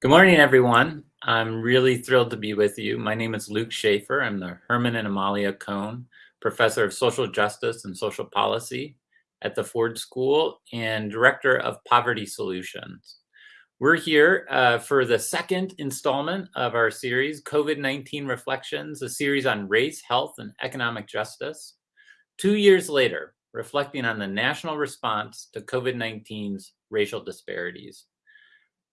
Good morning, everyone. I'm really thrilled to be with you. My name is Luke Shaefer. I'm the Herman and Amalia Cohn Professor of Social Justice and Social Policy at the Ford School and Director of Poverty Solutions. We're here uh, for the second installment of our series, COVID-19 Reflections, a series on race, health, and economic justice. Two years later, reflecting on the national response to COVID-19's racial disparities.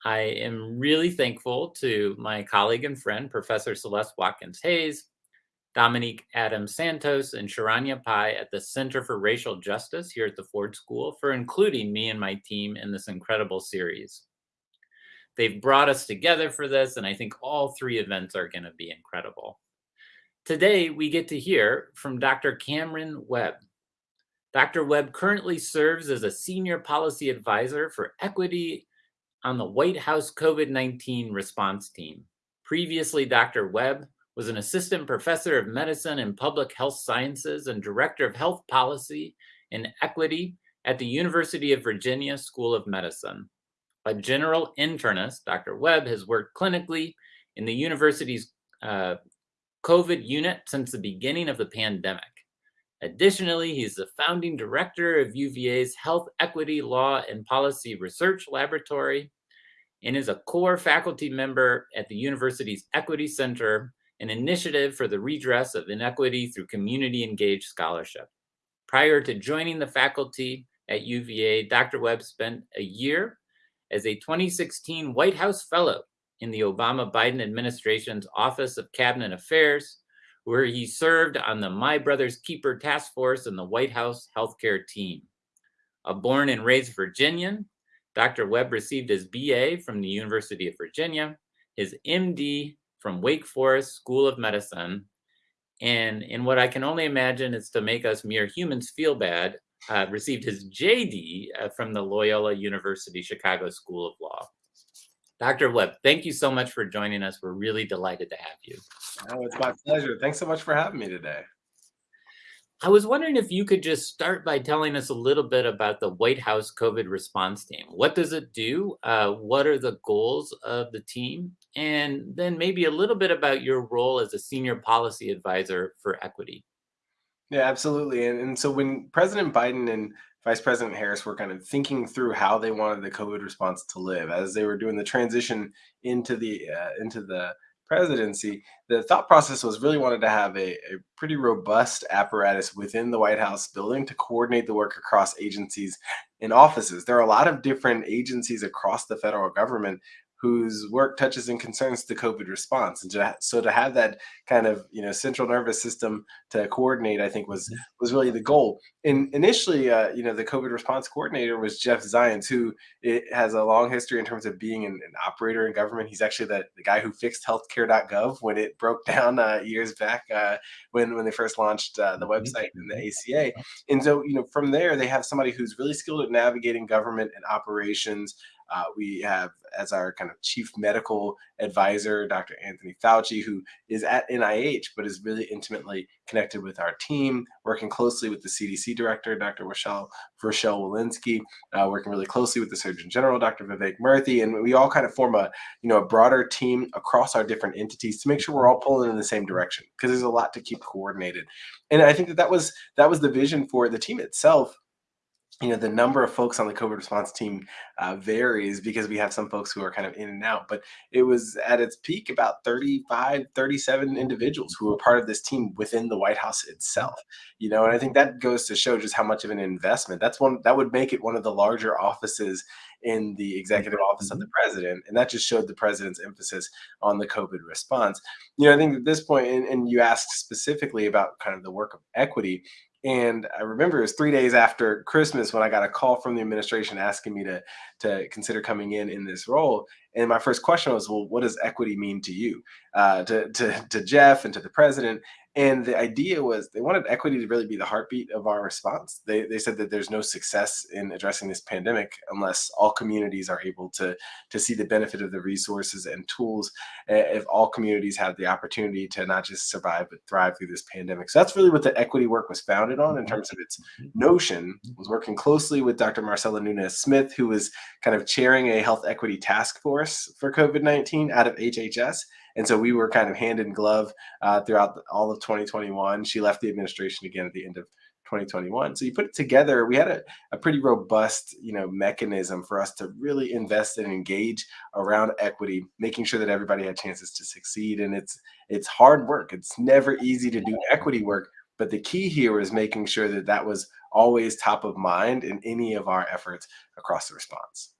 I am really thankful to my colleague and friend, Professor Celeste Watkins Hayes, Dominique Adams Santos, and Sharanya Pai at the Center for Racial Justice here at the Ford School for including me and my team in this incredible series. They've brought us together for this, and I think all three events are going to be incredible. Today, we get to hear from Dr. Cameron Webb. Dr. Webb currently serves as a senior policy advisor for equity on the White House COVID-19 response team. Previously, Dr. Webb was an assistant professor of medicine and public health sciences and director of health policy and equity at the University of Virginia School of Medicine. A general internist, Dr. Webb has worked clinically in the university's uh, COVID unit since the beginning of the pandemic. Additionally, he's the founding director of UVA's Health Equity Law and Policy Research Laboratory and is a core faculty member at the university's Equity Center, an initiative for the redress of inequity through community engaged scholarship. Prior to joining the faculty at UVA, Dr. Webb spent a year as a 2016 White House Fellow in the Obama-Biden administration's Office of Cabinet Affairs, where he served on the My Brother's Keeper Task Force and the White House Healthcare Team. A born and raised Virginian, Dr. Webb received his BA from the University of Virginia, his MD from Wake Forest School of Medicine, and in what I can only imagine is to make us mere humans feel bad, uh, received his JD uh, from the Loyola University Chicago School of Law. Dr. Webb, thank you so much for joining us. We're really delighted to have you. Oh, it's my pleasure. Thanks so much for having me today. I was wondering if you could just start by telling us a little bit about the White House COVID response team. What does it do? Uh, what are the goals of the team? And then maybe a little bit about your role as a senior policy advisor for equity. Yeah, absolutely. And, and so when President Biden and Vice President Harris were kind of thinking through how they wanted the COVID response to live as they were doing the transition into the uh, into the presidency, the thought process was really wanted to have a, a, pretty robust apparatus within the White House building to coordinate the work across agencies and offices. There are a lot of different agencies across the federal government whose work touches and concerns the COVID response. And to, so to have that kind of you know central nervous system to coordinate, I think was was really the goal. And initially, uh, you know, the COVID response coordinator was Jeff Zients, who has a long history in terms of being an, an operator in government. He's actually the, the guy who fixed healthcare.gov when it broke down uh, years back uh, when when they first launched uh, the mm-hmm. website and the ACA. And so you know from there they have somebody who's really skilled at navigating government and operations. Uh, we have as our kind of chief medical advisor, Dr. Anthony Fauci, who is at NIH, but is really intimately connected with our team, working closely with the CDC director, Dr. Rochelle, Rochelle Walensky, uh, working really closely with the Surgeon General, Dr. Vivek Murthy, and we all kind of form a, you know, a broader team across our different entities to make sure we're all pulling in the same direction because there's a lot to keep coordinated. And I think that that was, that was the vision for the team itself you know the number of folks on the covid response team uh, varies because we have some folks who are kind of in and out but it was at its peak about 35 37 individuals who were part of this team within the white house itself you know and i think that goes to show just how much of an investment that's one that would make it one of the larger offices in the executive office of the mm-hmm. president and that just showed the president's emphasis on the covid response you know i think at this point and, and you asked specifically about kind of the work of equity and I remember it was three days after Christmas when I got a call from the administration asking me to to consider coming in in this role. And my first question was, well, what does equity mean to you, uh, to, to, to Jeff and to the president? And the idea was they wanted equity to really be the heartbeat of our response. They, they said that there's no success in addressing this pandemic unless all communities are able to, to see the benefit of the resources and tools. If all communities have the opportunity to not just survive, but thrive through this pandemic. So that's really what the equity work was founded on in mm-hmm. terms of its notion, was working closely with Dr. Marcella Nunez Smith, who was kind of chairing a health equity task force for COVID 19 out of HHS. And so we were kind of hand in glove uh, throughout all of 2021. She left the administration again at the end of 2021. So you put it together, we had a, a pretty robust, you know, mechanism for us to really invest and engage around equity, making sure that everybody had chances to succeed. And it's it's hard work. It's never easy to do equity work, but the key here is making sure that that was always top of mind in any of our efforts across the response.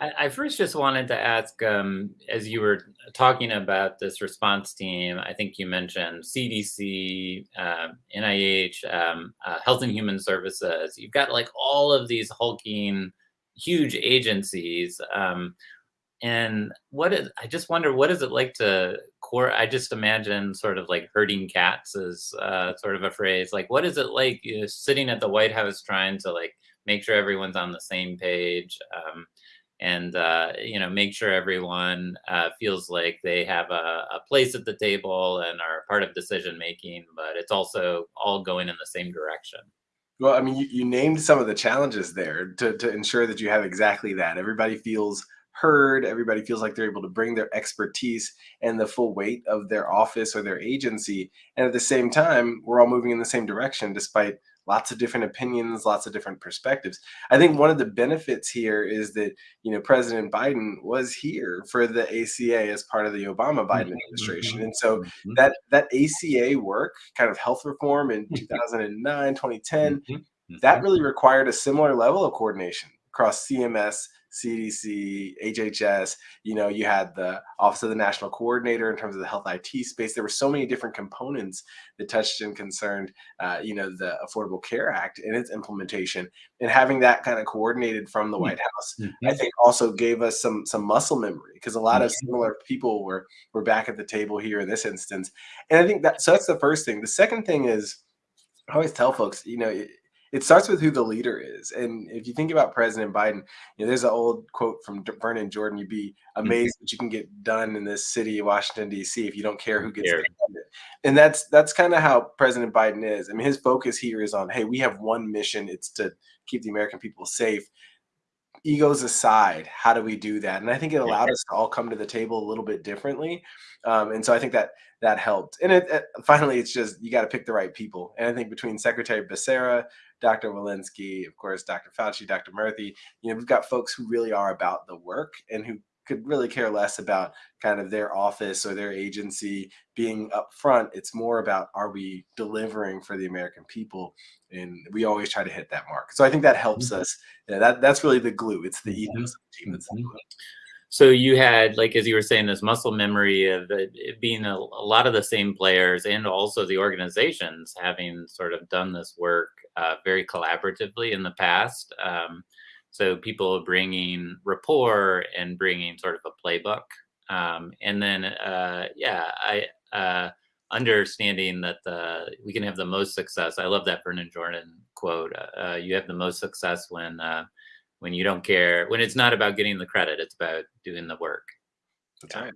I, first just wanted to ask, um, as you were talking about this response team, I think you mentioned CDC, uh, NIH, um, uh, Health and Human Services. You've got like all of these hulking, huge agencies. Um, and what is, I just wonder, what is it like to core? I just imagine sort of like herding cats is uh, sort of a phrase. Like, what is it like you know, sitting at the White House trying to like make sure everyone's on the same page? Um, and uh, you know make sure everyone uh, feels like they have a, a, place at the table and are part of decision making but it's also all going in the same direction. Well i mean you, you named some of the challenges there to, to ensure that you have exactly that. Everybody feels heard everybody feels like they're able to bring their expertise and the full weight of their office or their agency and at the same time we're all moving in the same direction despite lots of different opinions, lots of different perspectives. I think one of the benefits here is that, you know, President Biden was here for the ACA as part of the Obama Biden mm-hmm, administration. And so mm-hmm. that that ACA work, kind of health reform in 2009, 2010, that really required a similar level of coordination across CMS, CDC, HHS, you know, you had the Office of the National Coordinator in terms of the health IT space. There were so many different components that touched and concerned, uh, you know, the Affordable Care Act and its implementation. And having that kind of coordinated from the mm-hmm. White House, mm-hmm. I think also gave us some some muscle memory because a lot mm-hmm. of similar people were were back at the table here in this instance. And I think that so that's the first thing. The second thing is I always tell folks, you know, it starts with who the leader is. And if you think about President Biden, you know, there's an old quote from Vernon Jordan: "You'd be mm-hmm. amazed what you can get done in this city, Washington D.C., if you don't care who gets it." And that's that's kind of how President Biden is. I mean, his focus here is on, hey, we have one mission: it's to keep the American people safe. Egos aside, how do we do that? And I think it allowed us to all come to the table a little bit differently. Um, and so I think that that helped. And it, it, finally, it's just you got to pick the right people. And I think between Secretary Becerra, Dr. Walensky, of course, Dr. Fauci, Dr. Murthy. You know, we've got folks who really are about the work and who could really care less about kind of their office or their agency being up front. It's more about are we delivering for the American people? And we always try to hit that mark. So I think that helps mm-hmm. us. Yeah, that that's really the glue. It's the ethos mm-hmm. of the team that's the glue. So you had, like as you were saying, this muscle memory of being a, a, lot of the same players, and also the organizations having sort of done this work uh, very collaboratively in the past. Um, so people bringing rapport and bringing sort of a playbook, um, and then uh, yeah, I uh, understanding that the we can have the most success. I love that Vernon Jordan quote. Uh, you have the most success when uh, when you don't care, when it's not about getting the credit, it's about doing the work. That's right.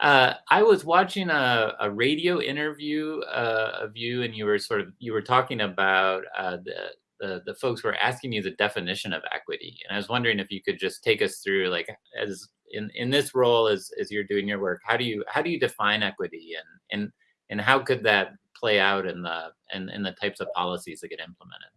Uh, I was watching a, a radio interview uh, of you, and you were sort of you were talking about uh, the, the the folks were asking you the definition of equity, and I was wondering if you could just take us through, like, as in in this role as as you're doing your work, how do you how do you define equity, and and and how could that play out in the in, in the types of policies that get implemented?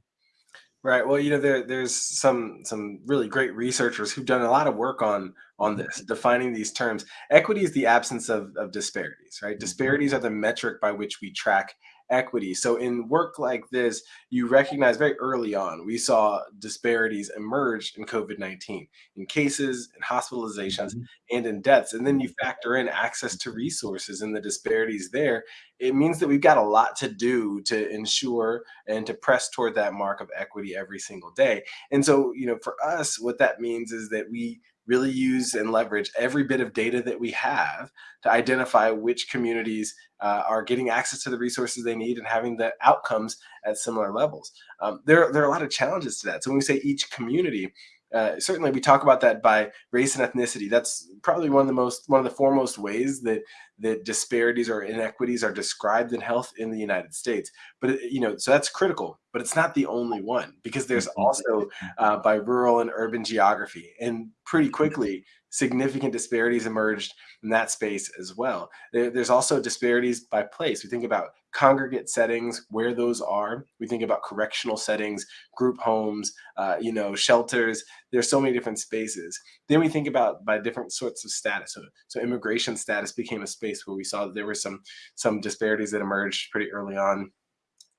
Right. Well, you know, there there's some some really great researchers who've done a lot of work on on mm-hmm. this, defining these terms. Equity is the absence of, of disparities, right? Mm-hmm. Disparities are the metric by which we track equity. So in work like this, you recognize very early on, we saw disparities emerge in COVID-19 in cases, in hospitalizations, mm-hmm. and in deaths. And then you factor in access to resources and the disparities there. It means that we've got a lot to do to ensure and to press toward that mark of equity every single day. And so, you know, for us, what that means is that we really use and leverage every bit of data that we have to identify which communities uh, are getting access to the resources they need and having the outcomes at similar levels. Um, there, there are a lot of challenges to that. So when we say each community, uh, certainly we talk about that by race and ethnicity. That's probably one of the most, one of the foremost ways that that disparities or inequities are described in health in the United States. But it, you know, so that's critical. But it's not the only one because there's mm-hmm. also uh, by rural and urban geography, and pretty quickly significant disparities emerged in that space as well. There, there's also disparities by place. We think about congregate settings, where those are. We think about correctional settings, group homes, uh, you know, shelters. There's so many different spaces. Then we think about by different sorts of status. So, so immigration status became a space where we saw that there were some some disparities that emerged pretty early on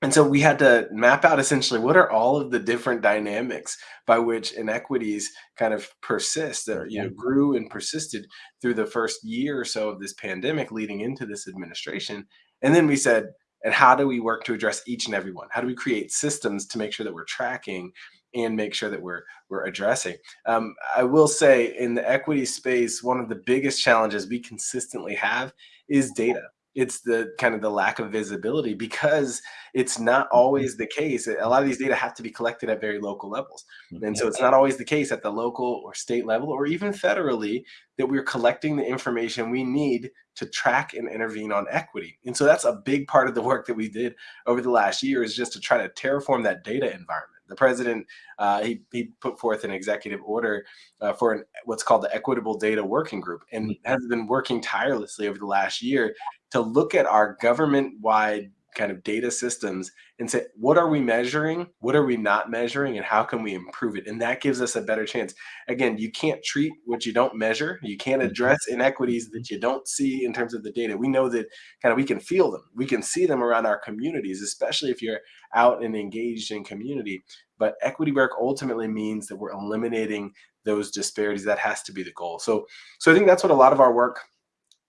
and so we had to map out essentially what are all of the different dynamics by which inequities kind of persist or you know grew and persisted through the first year or so of this pandemic leading into this administration. And then we said and how do we work to address each and every one? How do we create systems to make sure that we're tracking and make sure that we're we're addressing? Um, i will say in the equity space one of the biggest challenges we consistently have is data it's the kind of the lack of visibility because it's not mm-hmm. always the case. A lot of these data have to be collected at very local levels. And so it's not always the case at the local or state level or even federally that we're collecting the information we need to track and intervene on equity. And so that's a big part of the work that we did over the last year is just to try to terraform that data environment. The president, uh, he, he put forth an executive order uh, for an, what's called the Equitable Data Working Group and mm-hmm. has been working tirelessly over the last year to look at our government-wide kind of data systems and say what are we measuring? What are we not measuring? And how can we improve it? And that gives us a better chance. Again you can't treat what you don't measure. You can't mm-hmm. address inequities that you don't see in terms of the data. We know that kind of we can feel them. We can see them around our communities especially if you're out and engaged in community. But equity work ultimately means that we're eliminating those disparities. That has to be the goal. So so i think that's what a lot of our work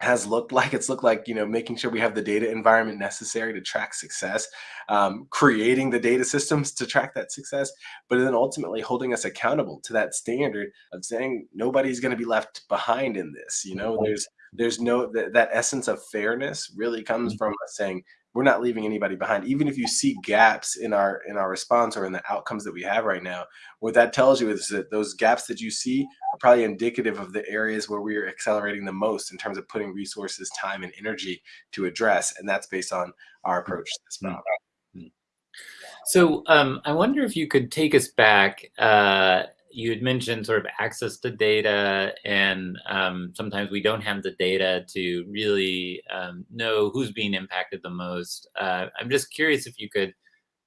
has looked like. It's looked like, you know, making sure we have the data environment necessary to track success, um, creating the data systems to track that success, but then ultimately holding us accountable to that standard of saying nobody's going to be left behind in this. You know, there's there's no th that essence of fairness really comes mm-hmm. from us saying we're not leaving anybody behind. Even if you see gaps in our in our response or in the outcomes that we have right now what that tells you is that those gaps that you see are probably indicative of the areas where we are accelerating the most in terms of putting resources time and energy to address and that's based on our approach to this problem. Mm-hmm. so um, i wonder if you could take us back uh, you had mentioned sort of access to data, and um, sometimes we don't have the data to really um, know who's being impacted the most. Uh, I'm just curious if you could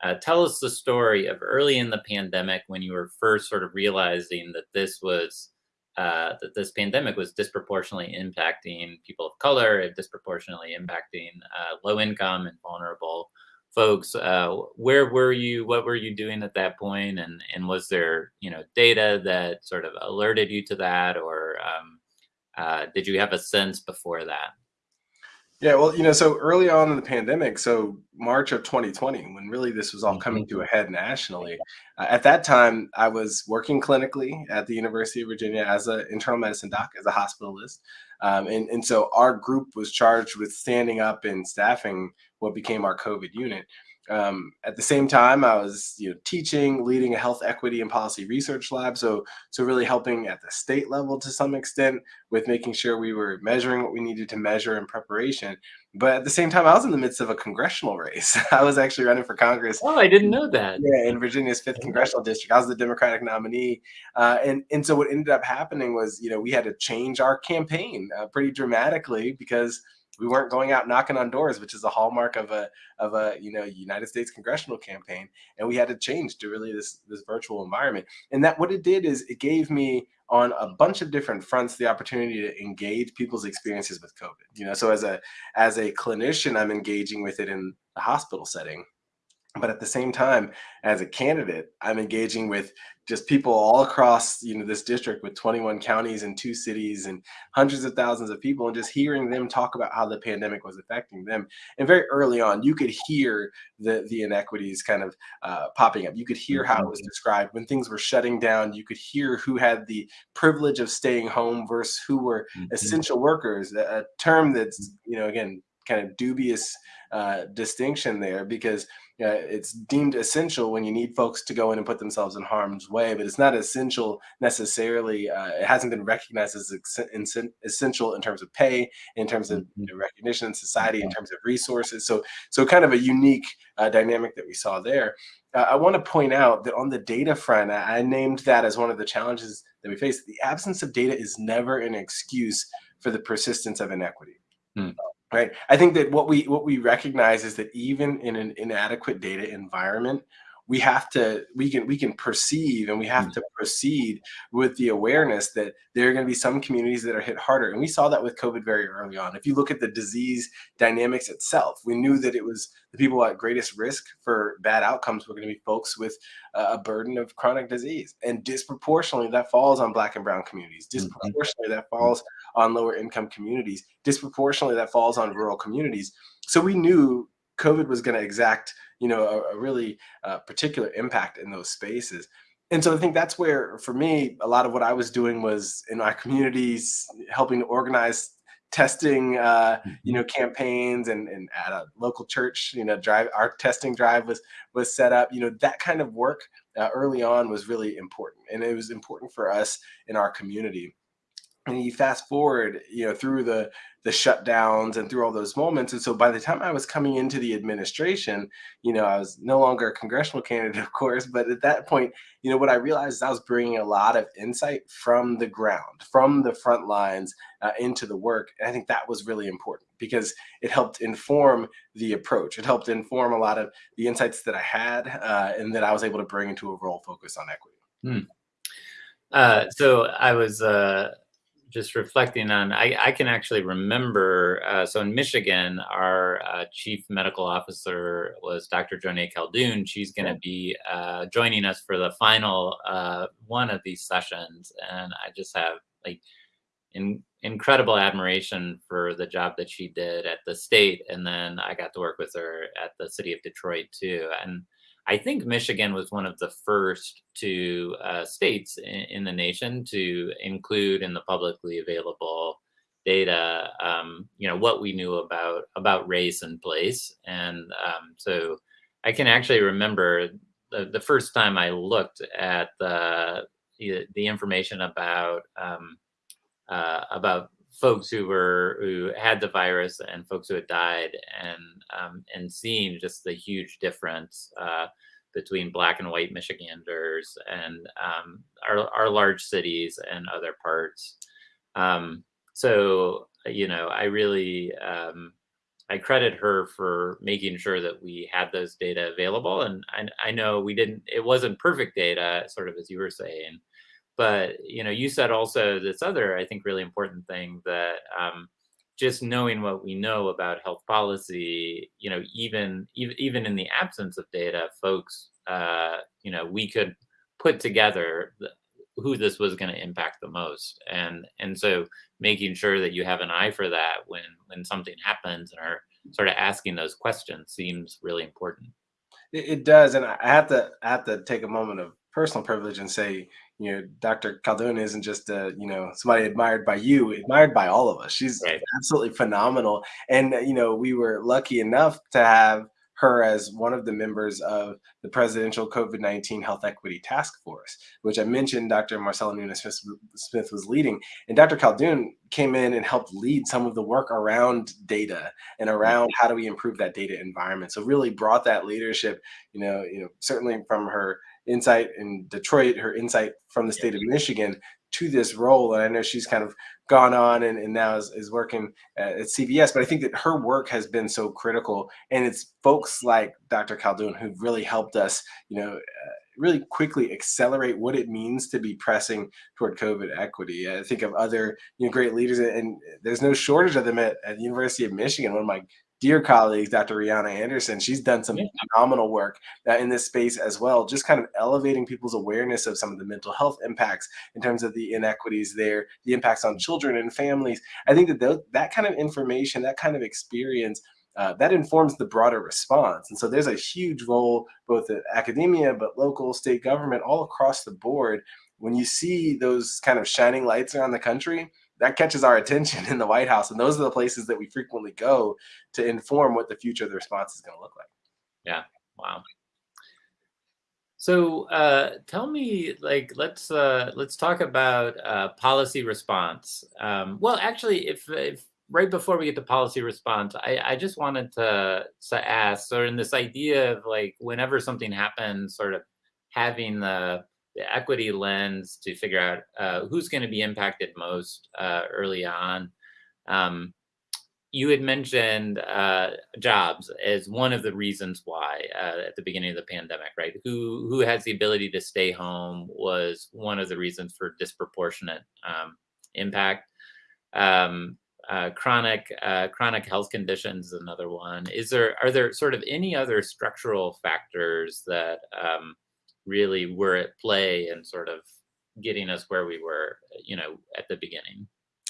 uh, tell us the story of early in the pandemic when you were first sort of realizing that this was uh, that this pandemic was disproportionately impacting people of color, disproportionately impacting uh, low income and vulnerable folks uh, where were you what were you doing at that point? And and was there you know data that sort of alerted you to that? Or um, uh, did you have a sense before that? Yeah well you know so early on in the pandemic so march of 2020 when really this was all coming mm-hmm. to a head nationally uh, at that time i was working clinically at the university of virginia as an internal medicine doc as a hospitalist. Um, and, and so our group was charged with standing up and staffing what became our COVID unit. Um, at the same time, I was you know teaching, leading a health equity and policy research lab. So so really helping at the state level to some extent with making sure we were measuring what we needed to measure in preparation. But at the same time, I was in the midst of a congressional race. I was actually running for Congress. Oh, I didn't know that. Yeah, in Virginia's fifth congressional district, I was the Democratic nominee. Uh, and and so what ended up happening was you know we had to change our campaign uh, pretty dramatically because we weren't going out knocking on doors, which is a hallmark of a of a you know United States congressional campaign, and we had to change to really this this virtual environment. And that what it did is it gave me on a bunch of different fronts the opportunity to engage people's experiences with COVID. You know, so as a as a clinician, I'm engaging with it in the hospital setting but at the same time as a candidate i'm engaging with just people all across you know this district with 21 counties and two cities and hundreds of thousands of people and just hearing them talk about how the pandemic was affecting them and very early on you could hear the the inequities kind of uh, popping up you could hear how it was mm-hmm. described when things were shutting down you could hear who had the privilege of staying home versus who were mm-hmm. essential workers a term that's you know again kind of dubious uh, distinction there because uh, it's deemed essential when you need folks to go in and put themselves in harm's way, but it's not essential necessarily. Uh, it hasn't been recognized as essential in terms of pay, in terms of know, recognition in society, in terms of resources. So, so kind of a unique uh, dynamic that we saw there. Uh, I want to point out that on the data front, I, I named that as one of the challenges that we face. The absence of data is never an excuse for the persistence of inequity. Hmm right? I think that what we what we recognize is that even in an inadequate data environment we have to we can we can perceive and we have mm. to proceed with the awareness that there are going to be some communities that are hit harder. And we saw that with covid very early on. If you look at the disease dynamics itself we knew that it was the people at greatest risk for bad outcomes were going to be folks with a burden of chronic disease. And disproportionately that falls on black and brown communities. Mm-hmm. disproportionately that falls on lower income communities. Disproportionately that falls on rural communities. So we knew covid was going to exact you know a, a really uh, particular impact in those spaces. And so i think that's where for me a lot of what i was doing was in my communities helping to organize testing uh, you mm-hmm. know campaigns and, and at a local church you know drive our testing drive was was set up. You know that kind of work uh, early on was really important and it was important for us in our community and you fast forward you know through the the shutdowns and through all those moments. And so by the time i was coming into the administration you know i was no longer a congressional candidate of course but at that point you know what i realized is i was bringing a lot of insight from the ground from the front lines uh, into the work. And i think that was really important because it helped inform the approach. It helped inform a lot of the insights that i had uh, and that i was able to bring into a role focused on equity. Hmm. uh, so i was uh, just reflecting on, I, I can actually remember. Uh, so in Michigan, our uh, chief medical officer was Dr. Joneigh Khaldun. She's going to be uh, joining us for the final uh, one of these sessions, and I just have like in, incredible admiration for the job that she did at the state, and then I got to work with her at the city of Detroit too, and I think Michigan was one of the first two uh, states in, in, the nation to include in the publicly available data, um, you know, what we knew about about race and place, and um, so I can actually remember the, the first time I looked at the the information about um, uh, about folks who were who had the virus and folks who had died and um, and seeing just the huge difference uh, between black and white Michiganders and um, our, our large cities and other parts. Um, so you know, I really um, I credit her for making sure that we had those data available. And I, I know we didn't; it wasn't perfect data, sort of as you were saying but you know you said also this other i think really important thing that um, just knowing what we know about health policy you know even even, even in the absence of data folks uh, you know we could put together the, who this was going to impact the most. And and so making sure that you have an eye for that when when something happens and are sort of asking those questions seems really important. It, it does. And i have to I have to take a moment of personal privilege and say you know, Dr. Khaldun isn't just a, you know, somebody admired by you, admired by all of us. She's right. absolutely phenomenal. And, uh, you know, we were lucky enough to have her as one of the members of the presidential COVID 19 Health Equity Task Force, which I mentioned Dr. Marcella Nunez Smith was leading. And Dr. Khaldun came in and helped lead some of the work around data and mm-hmm. around how do we improve that data environment. So really brought that leadership, you know, you know, certainly from her insight in Detroit, her insight from the state of Michigan to this role. And I know she's kind of gone on and, and now is, is working at, at CVS, but I think that her work has been so critical. And it's folks like Dr. Khaldun who've really helped us, you know, uh, really quickly accelerate what it means to be pressing toward COVID equity. I think of other you know, great leaders, and there's no shortage of them at, at the University of Michigan. One of my dear colleagues, Dr. Riana Anderson. She's done some Yeah. phenomenal work uh, in this space as well, just kind of elevating people's awareness of some of the mental health impacts in terms of the inequities there, the impacts on children and families. I think that tho- that kind of information, that kind of experience, uh, that informs the broader response. And so there's a huge role, both at academia, but local, state government, all across the board. When you see those kind of shining lights around the country, that catches our attention in the White House. And those are the places that we frequently go to inform what the future of the response is going to look like. Yeah. Wow. So uh, tell me, like, let's uh, let's talk about uh, policy response. Um, well, actually, if, if right before we get to policy response, I, I just wanted to, to ask, sort of in this idea of like, whenever something happens, sort of having the, the equity lens to figure out uh, who's going to be impacted most uh, early on. Um, you had mentioned uh, jobs as one of the reasons why uh, at the beginning of the pandemic, right? Who who has the ability to stay home was one of the reasons for disproportionate um, impact. Um, uh, chronic uh, chronic health conditions is another one. Is there are there sort of any other structural factors that um, really were at play and sort of getting us where we were, you know, at the beginning?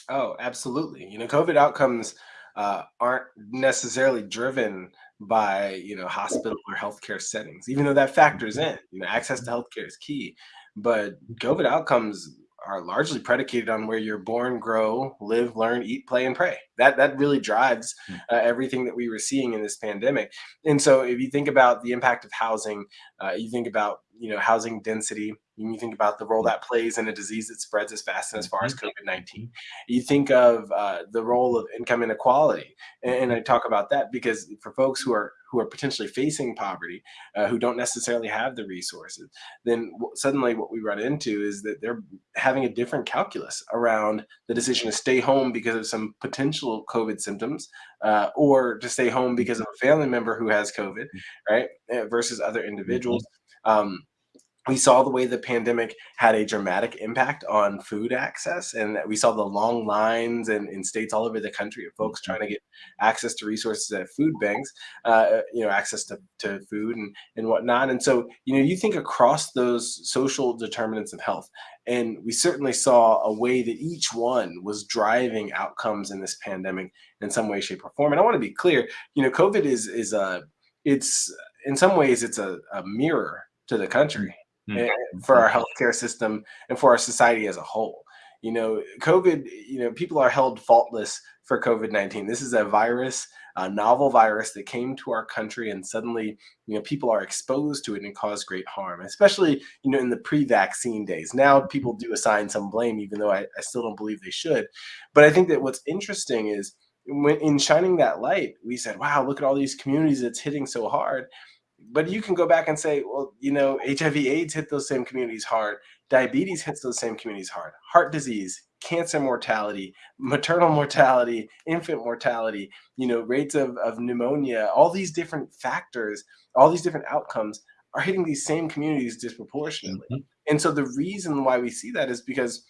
Oh, absolutely. You know, COVID outcomes uh, aren't necessarily driven by you know hospital or healthcare settings, even though that factors in. You know, access to healthcare is key, but COVID outcomes are largely predicated on where you're born, grow, live, learn, eat, play, and pray. That that really drives Mm, uh, everything that we were seeing in this pandemic. And so, if you think about the impact of housing, uh, you think about you know housing density. And You think about the role that plays in a disease that spreads as fast and as far as mhm, COVID 19 mhm, you think of uh, the role of income inequality and, and i talk about that because for folks who are who are potentially facing poverty uh, who don't necessarily have the resources then suddenly what we run into is that they're having a different calculus around the decision to stay home because of some potential covid symptoms uh, or to stay home because of a family member who has covid right uh, versus other individuals. Um, we saw the way the pandemic had a dramatic impact on food access and that we saw the long lines in, in states all over the country of folks mhm, trying to get access to resources at food banks uh, you know access to, to food and, and whatnot. And so you know you think across those social determinants of health and we certainly saw a way that each one was driving outcomes in this pandemic in some way shape or form. And i want to be clear you know covid is is a it's in some ways it's a, a mirror to the country eh, for our healthcare system and for our society as a whole. You know, COVID, you know, people are held faultless for COVID 19. This is a virus, a novel virus that came to our country and suddenly, you know, people are exposed to it and cause great harm, especially, you know, in the pre vaccine days. Now people do assign some blame, even though I, I still don't believe they should. But I think that what's interesting is when in shining that light, we said, wow, look at all these communities that's hitting so hard but you can go back and say, well, you know, HIV AIDS hit those same communities hard. Diabetes hits those same communities hard. Heart disease, cancer mortality, maternal mortality, infant mortality, you know, rates of, of pneumonia, all these different factors, all these different outcomes are hitting these same communities disproportionately. mhm, And so the reason why we see that is because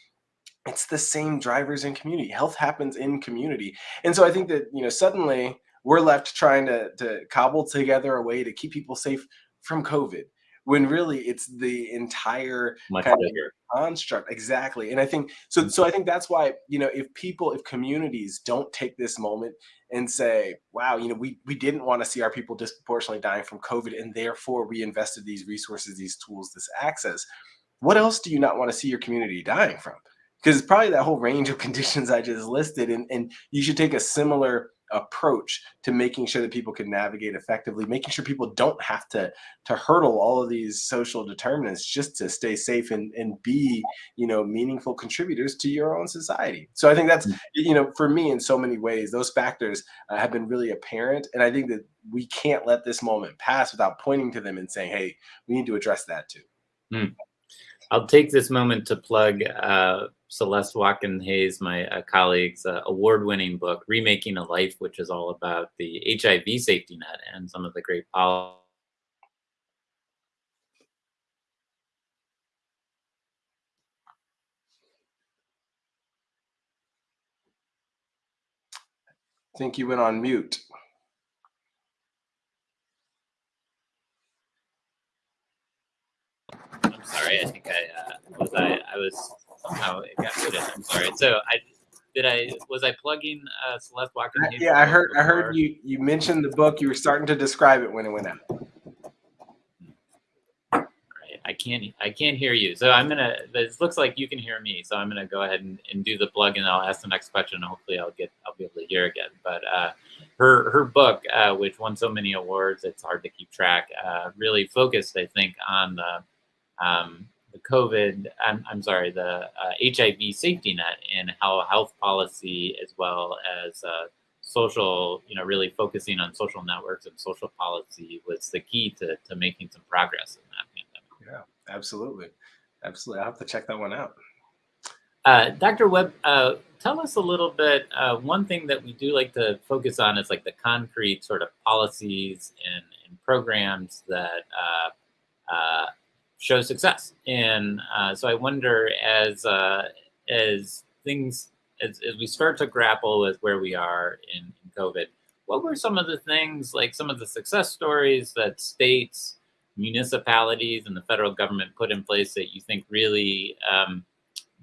it's the same drivers in community. Health happens in community. And so I think that, you know, suddenly we're left trying to to cobble together a way to keep people safe from COVID when really it's the entire kind of construct exactly and i think so Mm, so i think that's why you know if people if communities don't take this moment and say wow you know we we didn't want to see our people disproportionately dying from covid and therefore we invested these resources these tools this access what else do you not want to see your community dying from? Because it's probably that whole range of conditions I just listed, and, and you should take a similar approach to making sure that people can navigate effectively, making sure people don't have to to hurdle all of these social determinants just to stay safe and, and be, you know, meaningful contributors to your own society. So I think that's, mm, you know, for me in so many ways, those factors uh, have been really apparent. And I think that we can't let this moment pass without pointing to them and saying, hey, we need to address that too. mm. I'll take this moment to plug uh, Celeste Watkin Hayes, my uh, colleague's uh, award winning book, Remaking a Life, which is all about the HIV safety net and some of the great policies. I think you went on mute. Just somehow it got muted. I'm sorry. So I did I was I plugging uh, Celeste Walker? Yeah, I heard. I heard you. You mentioned the book. You were starting to describe it when it went out. I can't I can't hear you. So I'm gonna. This looks like you can hear me. So I'm gonna go ahead and, and do the plug, and I'll ask the next question. And hopefully, I'll get I'll be able to hear again. But uh, her her book, uh, which won so many awards, it's hard to keep track. Uh, really focused, I think, on the um, the COVID. I'm, I'm sorry, the HIV uh, safety net and how health policy, as well as uh, social, you know, really focusing on social networks and social policy was the key to to making some progress in that pandemic. Yeah, absolutely. Absolutely. I'll have to check that one out. Uh, Dr. Webb, uh, tell us a little bit. Uh, one thing that we do like to focus on is like the concrete sort of policies and, and programs that uh, uh, show success. And uh, so I wonder as as things as, as we start to grapple with where we are in, in COVID, what were some of the things like some of the success stories that states municipalities and the federal government put in place that you think really um,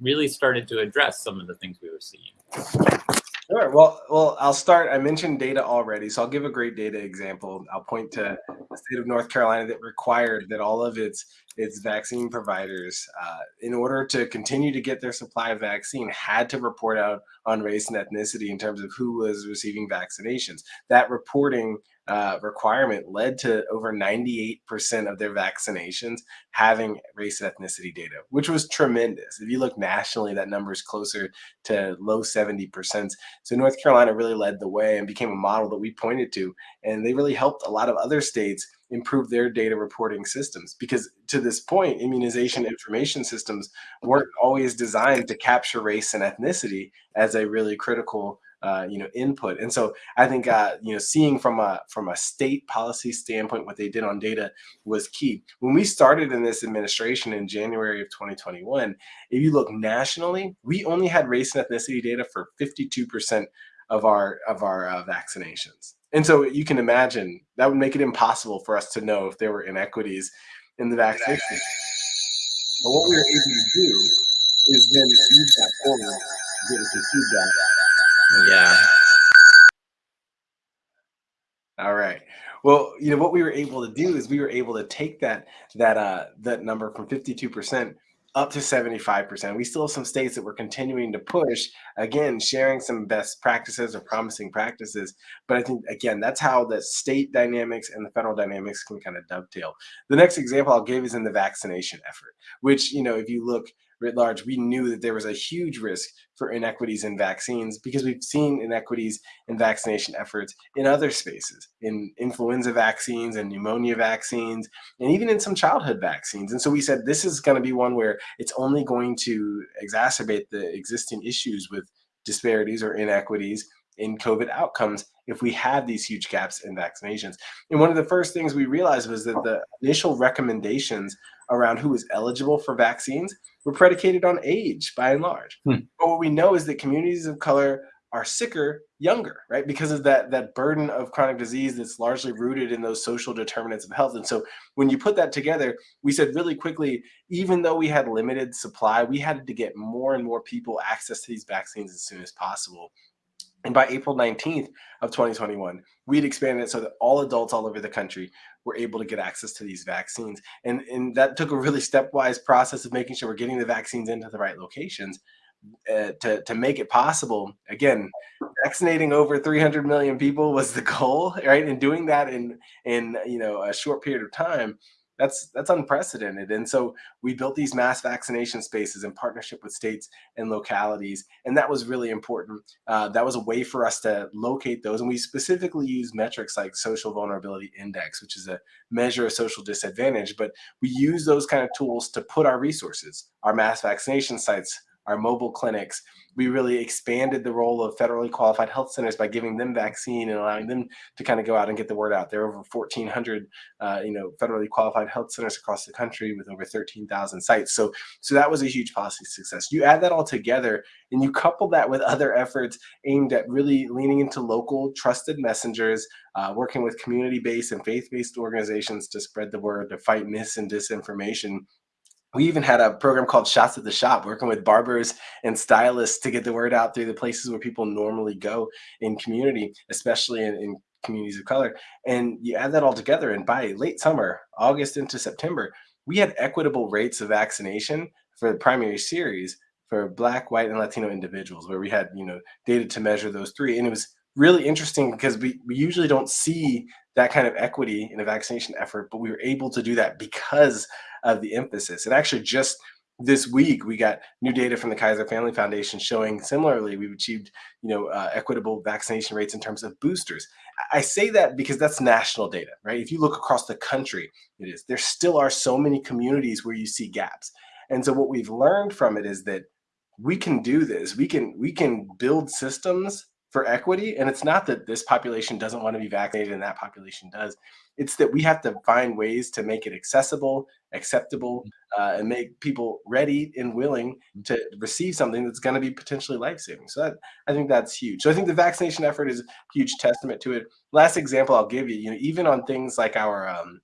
really started to address some of the things we were seeing? Sure. Well, well, I'll start. I mentioned data already, so I'll give a great data example. I'll point to the state of North Carolina that required that all of its its vaccine providers, uh, in order to continue to get their supply of vaccine, had to report out on race and ethnicity in terms of who was receiving vaccinations. That reporting uh, requirement led to over 98% of their vaccinations having race and ethnicity data, which was tremendous. If you look nationally, that number is closer to low 70%. So North Carolina really led the way and became a model that we pointed to. And they really helped a lot of other states improve their data reporting systems because to this point immunization information systems weren't always designed to capture race and ethnicity as a really critical uh, you know input. And so i think uh, you know seeing from a from a state policy standpoint what they did on data was key. When we started in this administration in january of 2021 if you look nationally we only had race and ethnicity data for 52 percent of our of our uh, vaccinations. And so you can imagine that would make it impossible for us to know if there were inequities in the vaccination. But what we were able to do is then use that forward get some feedback yeah. All right. Well, you know what we were able to do is we were able to take that that uh that number from 52% up to 75%. We still have some states that we're continuing to push, again, sharing some best practices or promising practices. But I think, again, that's how the state dynamics and the federal dynamics can kind of dovetail. The next example I'll give is in the vaccination effort, which, you know, if you look writ large, we knew that there was a huge risk for inequities in vaccines because we've seen inequities in vaccination efforts in other spaces, in influenza vaccines and pneumonia vaccines, and even in some childhood vaccines. And so we said this is going to be one where it's only going to exacerbate the existing issues with disparities or inequities in COVID outcomes if we have these huge gaps in vaccinations. And one of the first things we realized was that the initial recommendations around who was eligible for vaccines were predicated on age by and large. Hmm. But what we know is that communities of color are sicker younger, right? Because of that that burden of chronic disease that's largely rooted in those social determinants of health. And so when you put that together, we said really quickly, even though we had limited supply, we had to get more and more people access to these vaccines as soon as possible. And by April 19th of 2021, we'd expanded it so that all adults all over the country were able to get access to these vaccines. And, and that took a really stepwise process of making sure we're getting the vaccines into the right locations uh, to, to make it possible. Again, vaccinating over 300 million people was the goal, right? And doing that in, in you know, a short period of time that's that's unprecedented. And so we built these mass vaccination spaces in partnership with states and localities and that was really important. Uh, that was a way for us to locate those and we specifically use metrics like social vulnerability index which is a measure of social disadvantage but we use those kind of tools to put our resources our mass vaccination sites our mobile clinics. We really expanded the role of federally qualified health centers by giving them vaccine and allowing them to kind of go out and get the word out. There are over 1,400, uh, you know, federally qualified health centers across the country with over 13,000 sites. So, so that was a huge policy success. You add that all together, and you couple that with other efforts aimed at really leaning into local trusted messengers, uh, working with community-based and faith-based organizations to spread the word, to fight mis and disinformation we even had a program called Shots at the Shop, working with barbers and stylists to get the word out through the places where people normally go in community, especially in, in communities of color. And you add that all together, and by late summer, August into September, we had equitable rates of vaccination for the primary series for Black, White, and Latino individuals, where we had you know data to measure those three, and it was really interesting because we, we usually don't see that kind of equity in a vaccination effort, but we were able to do that because of the emphasis. And actually, just this week we got new data from the Kaiser Family Foundation showing similarly we've achieved you know uh, equitable vaccination rates in terms of boosters. I say that because that's national data, right? If you look across the country, it is. There still are so many communities where you see gaps, and so what we've learned from it is that we can do this. We can we can build systems for equity. And it's not that this population doesn't want to be vaccinated and that population does. It's that we have to find ways to make it accessible, acceptable, mm. uh, and make people ready and willing mm. to receive something that's going to be potentially life saving. So that, I think that's huge. So I think the vaccination effort is a huge testament to it. Last example I'll give you, you know, even on things like our um,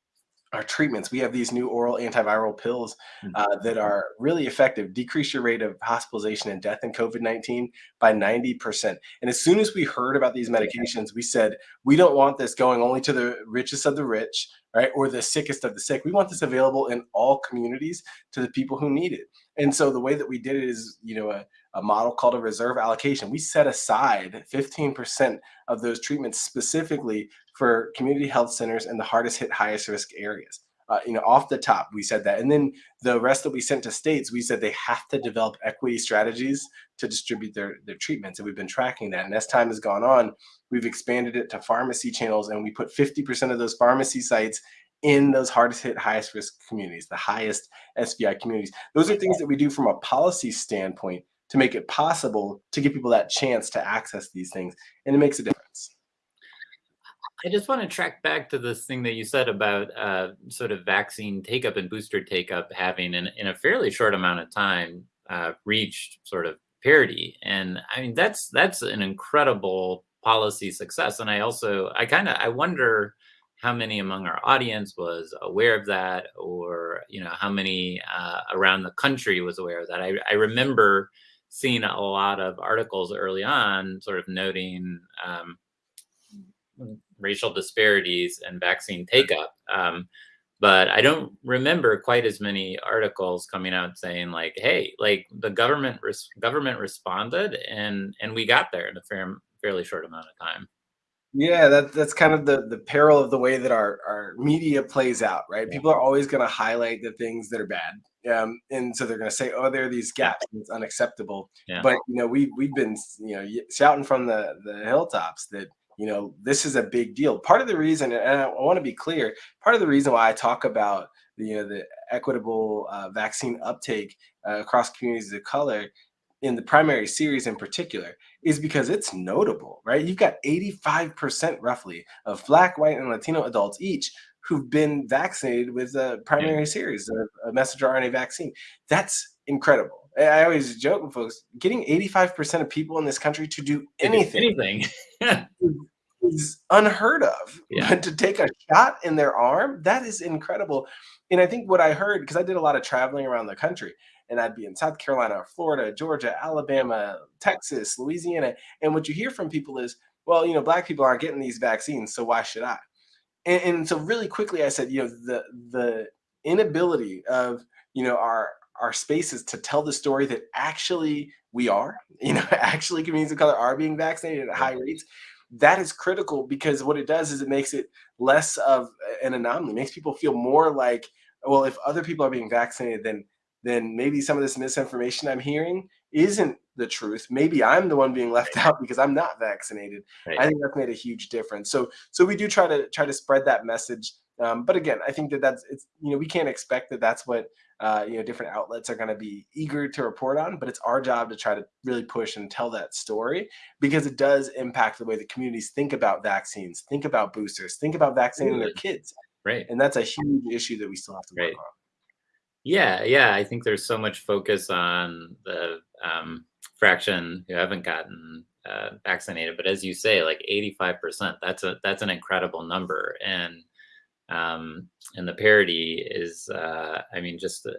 our treatments. We have these new oral antiviral pills hmm. uh, that are really effective, decrease your rate of hospitalization and death in COVID 19 by 90%. And as soon as we heard about these medications, we said, we don't want this going only to the richest of the rich, right? Or the sickest of the sick. We want this available in all communities to the people who need it. And so the way that we did it is, you know, a, a model called a reserve allocation. We set aside 15% of those treatments specifically for community health centers and the hardest hit, highest risk areas. Uh, you know, off the top, we said that. And then the rest that we sent to states, we said they have to develop equity strategies to distribute their, their treatments. And we've been tracking that. And as time has gone on, we've expanded it to pharmacy channels and we put 50% of those pharmacy sites in those hardest hit, highest risk communities, the highest SVI communities. Those are things that we do from a policy standpoint to make it possible to give people that chance to access these things. And it makes a difference. I just want to track back to this thing that you said about uh, sort of vaccine take up and booster take up having, in, in a fairly short amount of time, uh, reached sort of parity. And I mean, that's that's an incredible policy success. And I also, I kind of, I wonder how many among our audience was aware of that or, you know, how many uh, around the country was aware of that. I, I remember seeing a lot of articles early on sort of noting um, racial disparities and vaccine take up. Um, but I don't remember quite as many articles coming out saying like, "Hey, like the government res- government responded and and we got there in a fair, fairly short amount of time." Yeah, that, that's kind of the the peril of the way that our our media plays out, right? People are always going to highlight the things that are bad, um, and so they're going to say, "Oh, there are these gaps. It's unacceptable." Yeah. But you know, we we've been you know shouting from the the hilltops that you know this is a big deal. Part of the reason, and I, want to be clear, part of the reason why I talk about the you know the equitable uh, vaccine uptake uh, across communities of color in the primary series in particular is because it's notable, right? You've got 85% roughly of Black, white, and Latino adults each who've been vaccinated with a primary yeah. series, a, a messenger RNA vaccine. That's incredible. I always joke with folks, getting 85% of people in this country to do anything, anything. is unheard of. Yeah. But to take a shot in their arm, that is incredible. And I think what I heard, because I did a lot of traveling around the country, and I'd be in South Carolina, Florida, Georgia, Alabama, Texas, Louisiana. And what you hear from people is, well, you know, black people aren't getting these vaccines, so why should I? And, and so really quickly I said, you know, the the inability of, you know, our our spaces to tell the story that actually we are, you know, actually communities of color are being vaccinated at high rates. That is critical because what it does is it makes it less of an anomaly, it makes people feel more like, well, if other people are being vaccinated, then then maybe some of this misinformation I'm hearing isn't the truth. Maybe I'm the one being left out because I'm not vaccinated. Right. I think that's made a huge difference. So so we do try to try to spread that message. Um, but again, I think that that's it's you know we can't expect that that's what uh, you know different outlets are going to be eager to report on. But it's our job to try to really push and tell that story because it does impact the way the communities think about vaccines, think about boosters, think about vaccinating their kids. Right. And that's a huge issue that we still have to work right. on. Yeah, yeah. I think there's so much focus on the um, fraction who haven't gotten uh, vaccinated, but as you say, like 85%, that's a that's an incredible number, and um, and the parity is, uh, I mean, just uh,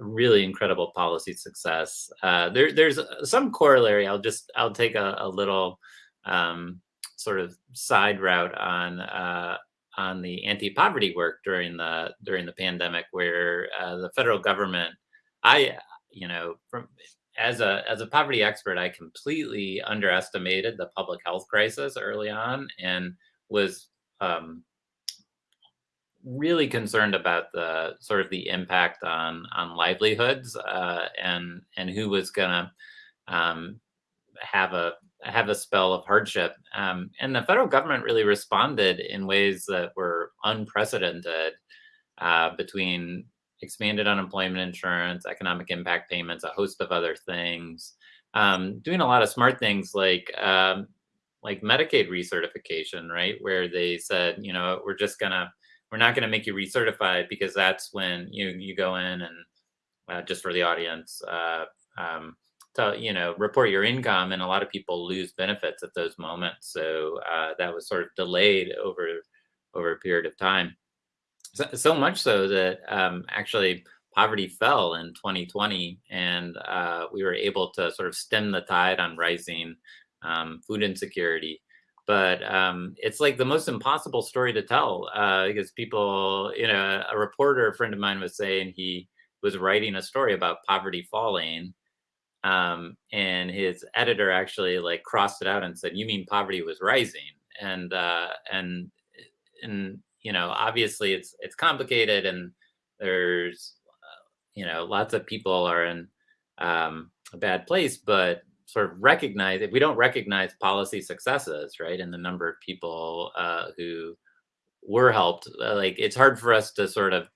really incredible policy success. Uh, there, there's uh, some corollary. I'll just I'll take a, a little um, sort of side route on uh, on the anti-poverty work during the during the pandemic, where uh, the federal government, I you know from as a as a poverty expert, I completely underestimated the public health crisis early on and was um, really concerned about the sort of the impact on on livelihoods uh, and and who was gonna um, have a have a spell of hardship. Um, and the federal government really responded in ways that were unprecedented uh, between expanded unemployment insurance, economic impact payments, a host of other things. Um, doing a lot of smart things like um, like Medicaid recertification, right? Where they said, you know, we're just gonna we're not gonna make you recertified because that's when you you go in and uh, just for the audience, uh, um, to you know report your income, and a lot of people lose benefits at those moments. So uh, that was sort of delayed over over a period of time. So, so much so that um, actually poverty fell in 2020, and uh, we were able to sort of stem the tide on rising um, food insecurity. But um, it's like the most impossible story to tell uh, because people, you know, a reporter, a friend of mine was saying he was writing a story about poverty falling. Um, and his editor actually like crossed it out and said, "You mean poverty was rising?" And uh, and and you know, obviously it's it's complicated and there's uh, you know lots of people are in um, a bad place, but sort of recognize if we don't recognize policy successes, right, and the number of people uh, who were helped, uh, like it's hard for us to sort of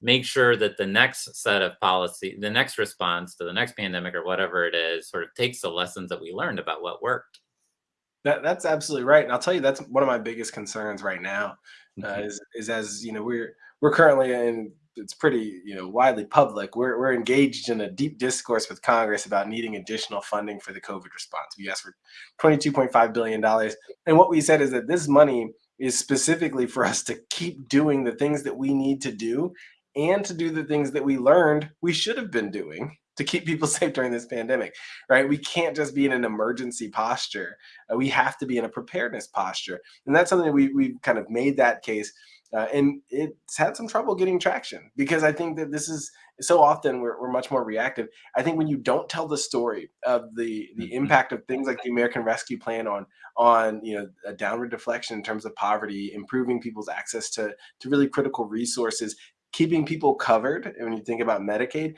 make sure that the next set of policy, the next response to the next pandemic or whatever it is, sort of takes the lessons that we learned about what worked. That, that's absolutely right, and I'll tell you that's one of my biggest concerns right now uh, Mhm. is is as you know we're we're currently in it's pretty you know widely public. We're we're engaged in a deep discourse with Congress about needing additional funding for the COVID response. We asked for twenty two point five billion dollars, and what we said is that this money is specifically for us to keep doing the things that we need to do and to do the things that we learned we should have been doing to keep people safe during this pandemic right we can't just be in an emergency posture uh, we have to be in a preparedness posture and that's something that we, we've kind of made that case uh, and it's had some trouble getting traction because i think that this is so often we're, we're much more reactive i think when you don't tell the story of the the Mhm. impact of things like the american rescue plan on on you know a downward deflection in terms of poverty improving people's access to to really critical resources keeping people covered and when you think about medicaid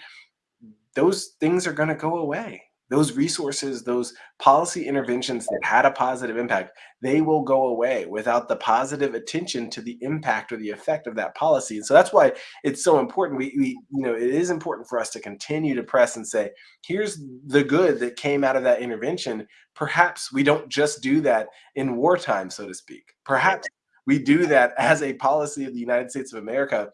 those things are going to go away. Those resources, those policy interventions that had a positive impact, they will go away without the positive attention to the impact or the effect of that policy. And so that's why it's so important. We, we, you know, it is important for us to continue to press and say, here's the good that came out of that intervention. Perhaps we don't just do that in wartime, so to speak. Perhaps we do that as a policy of the United States of America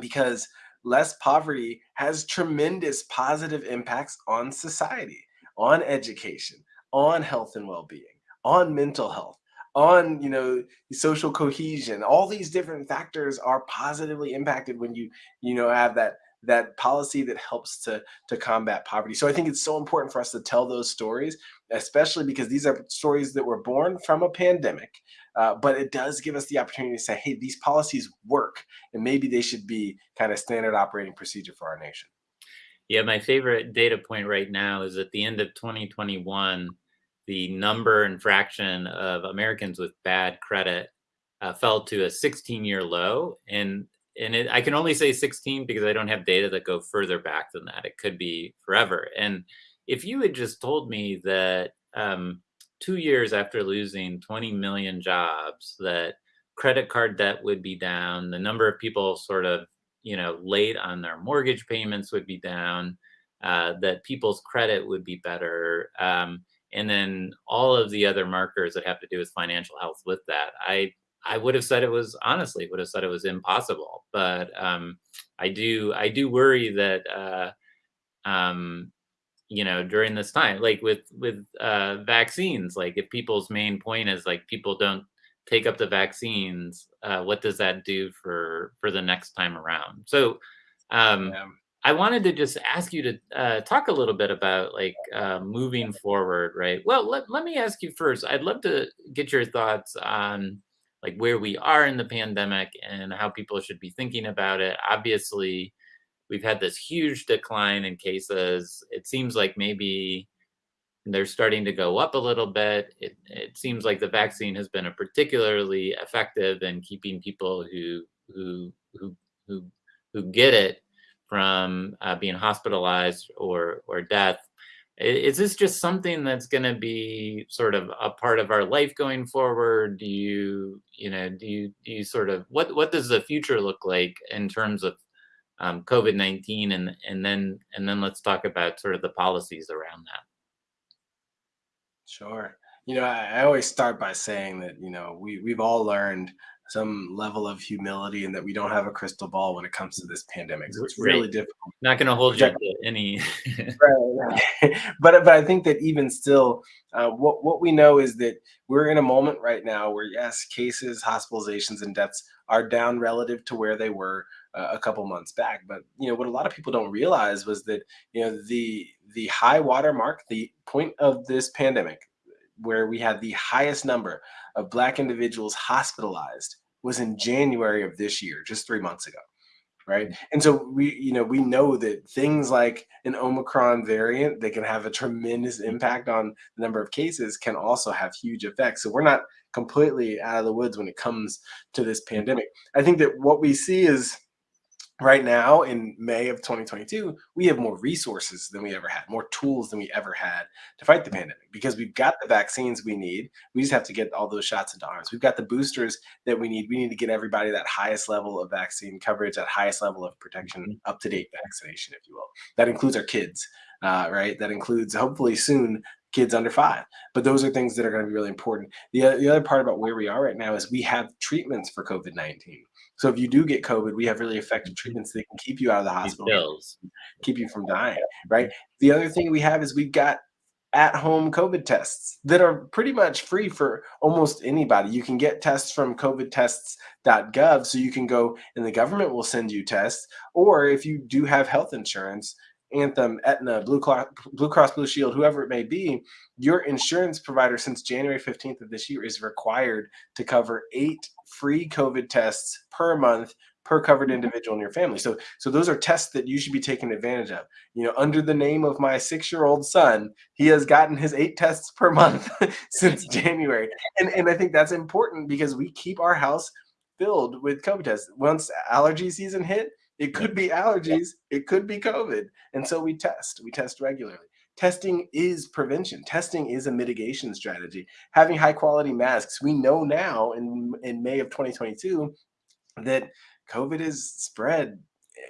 because less poverty has tremendous positive impacts on society, on education, on health and well-being, on mental health, on you know social cohesion. All these different factors are positively impacted when you you know have that that policy that helps to to combat poverty. So I think it's so important for us to tell those stories, especially because these are stories that were born from a pandemic. Uh, but it does give us the opportunity to say, hey, these policies work, and maybe they should be kind of standard operating procedure for our nation. Yeah, my favorite data point right now is at the end of 2021, the number and fraction of Americans with bad credit uh, fell to a 16-year low, and and it, I can only say 16 because I don't have data that go further back than that. It could be forever. And if you had just told me that um, two years after losing 20 million jobs, that credit card debt would be down, the number of people sort of you know late on their mortgage payments would be down, uh, that people's credit would be better. Um, and then all of the other markers that have to do with financial health with that. I I would have said it was honestly would have said it was impossible, but um, I do I do worry that uh, um, you know during this time, like with with uh, vaccines, like if people's main point is like people don't take up the vaccines, uh, what does that do for for the next time around? So um, Yeah. I wanted to just ask you to uh, talk a little bit about like uh, moving forward, right? Well, let, let me ask you first. I'd love to get your thoughts on like where we are in the pandemic and how people should be thinking about it. Obviously, we've had this huge decline in cases. It seems like maybe they're starting to go up a little bit. It, it seems like the vaccine has been a particularly effective in keeping people who who who who who get it from uh, being hospitalized or or death. Is this just something that's going to be sort of a part of our life going forward? Do you you know do you do you sort of what what does the future look like in terms of um, COVID nineteen and and then and then let's talk about sort of the policies around that. Sure. You know, I, I always start by saying that, you know, we, we've all learned some level of humility and that we don't have a crystal ball when it comes to this pandemic. So it's really Right. difficult. Not going to hold you to any. Right, right. but but I think that even still, uh, what what we know is that we're in a moment right now where yes, cases, hospitalizations, and deaths are down relative to where they were uh, a couple months back. But you know what a lot of people don't realize was that you know the the high water mark, the point of this pandemic, where we had the highest number of Black individuals hospitalized, was in January of this year, just three months ago right? And so we, you know, we know that things like an Omicron variant that can have a tremendous impact on the number of cases can also have huge effects. So we're not completely out of the woods when it comes to this pandemic. I think that what we see is right now in May of 2022, we have more resources than we ever had, more tools than we ever had to fight the pandemic because we've got the vaccines we need. We just have to get all those shots into arms. We've got the boosters that we need. We need to get everybody that highest level of vaccine coverage, that highest level of protection, Mhm. up to date vaccination, if you will. That includes our kids, uh, right? That includes hopefully soon kids under five. But those are things that are going to be really important. The, the other part about where we are right now is we have treatments for COVID 19. So if you do get COVID, we have really effective Mhm. treatments that can keep you out of the hospital, bills. keep you from dying, right? The other thing we have is we've got at-home COVID tests that are pretty much free for almost anybody. You can get tests from covidtests.gov, so you can go and the government will send you tests. Or if you do have health insurance, Anthem, Aetna, Blue Cross, Blue Cross Blue Shield, whoever it may be, your insurance provider since January 15th of this year is required to cover eight free COVID tests per month per covered mm-hmm. individual in your family. So so those are tests that you should be taking advantage of. You know, under the name of my 6-year-old son, he has gotten his 8 tests per month since January. And and I think that's important because we keep our house filled with COVID tests. Once allergy season hit, it could be allergies, it could be COVID. And so we test. We test regularly. Testing is prevention. Testing is a mitigation strategy. Having high quality masks. We know now in in May of 2022 that COVID is spread,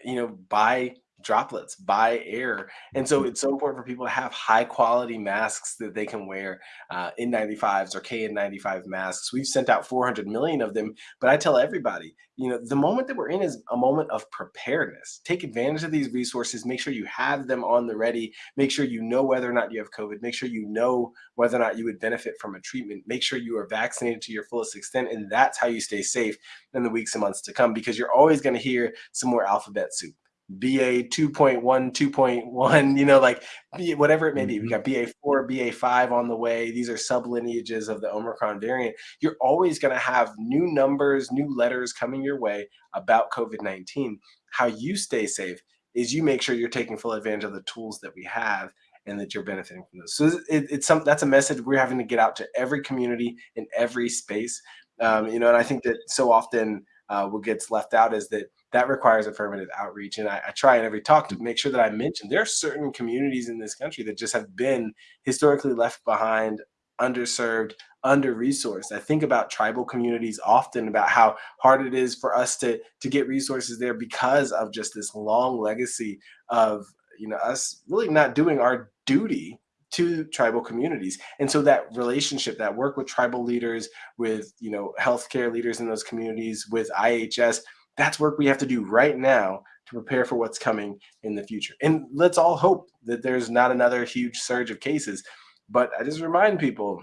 you know, by droplets, by air. And so Mhm. it's so important for people to have high quality masks that they can wear, uh, N95s or KN95 masks. We've sent out 400 million of them, but I tell everybody, you know, the moment that we're in is a moment of preparedness. Take advantage of these resources, make sure you have them on the ready, make sure you know whether or not you have COVID, make sure you know whether or not you would benefit from a treatment, make sure you are vaccinated to your fullest extent, and that's how you stay safe in the weeks and months to come because you're always going to hear some more alphabet soup. BA 2.1, 2.1, you know, like whatever it may be. We Mhm. got BA4, BA5 on the way. These are sublineages of the Omicron variant. You're always going to have new numbers, new letters coming your way about COVID 19. How you stay safe is you make sure you're taking full advantage of the tools that we have and that you're benefiting from those. So it, it's some that's a message we're having to get out to every community in every space. Um, you know, and I think that so often uh, what gets left out is that that requires affirmative outreach. And I, I try in every talk to make sure that I mention there are certain communities in this country that just have been historically left behind, underserved, under resourced. I think about tribal communities often about how hard it is for us to to get resources there because of just this long legacy of you know us really not doing our duty to tribal communities and so that relationship that work with tribal leaders with you know healthcare leaders in those communities with ihs that's work we have to do right now to prepare for what's coming in the future and let's all hope that there's not another huge surge of cases but i just remind people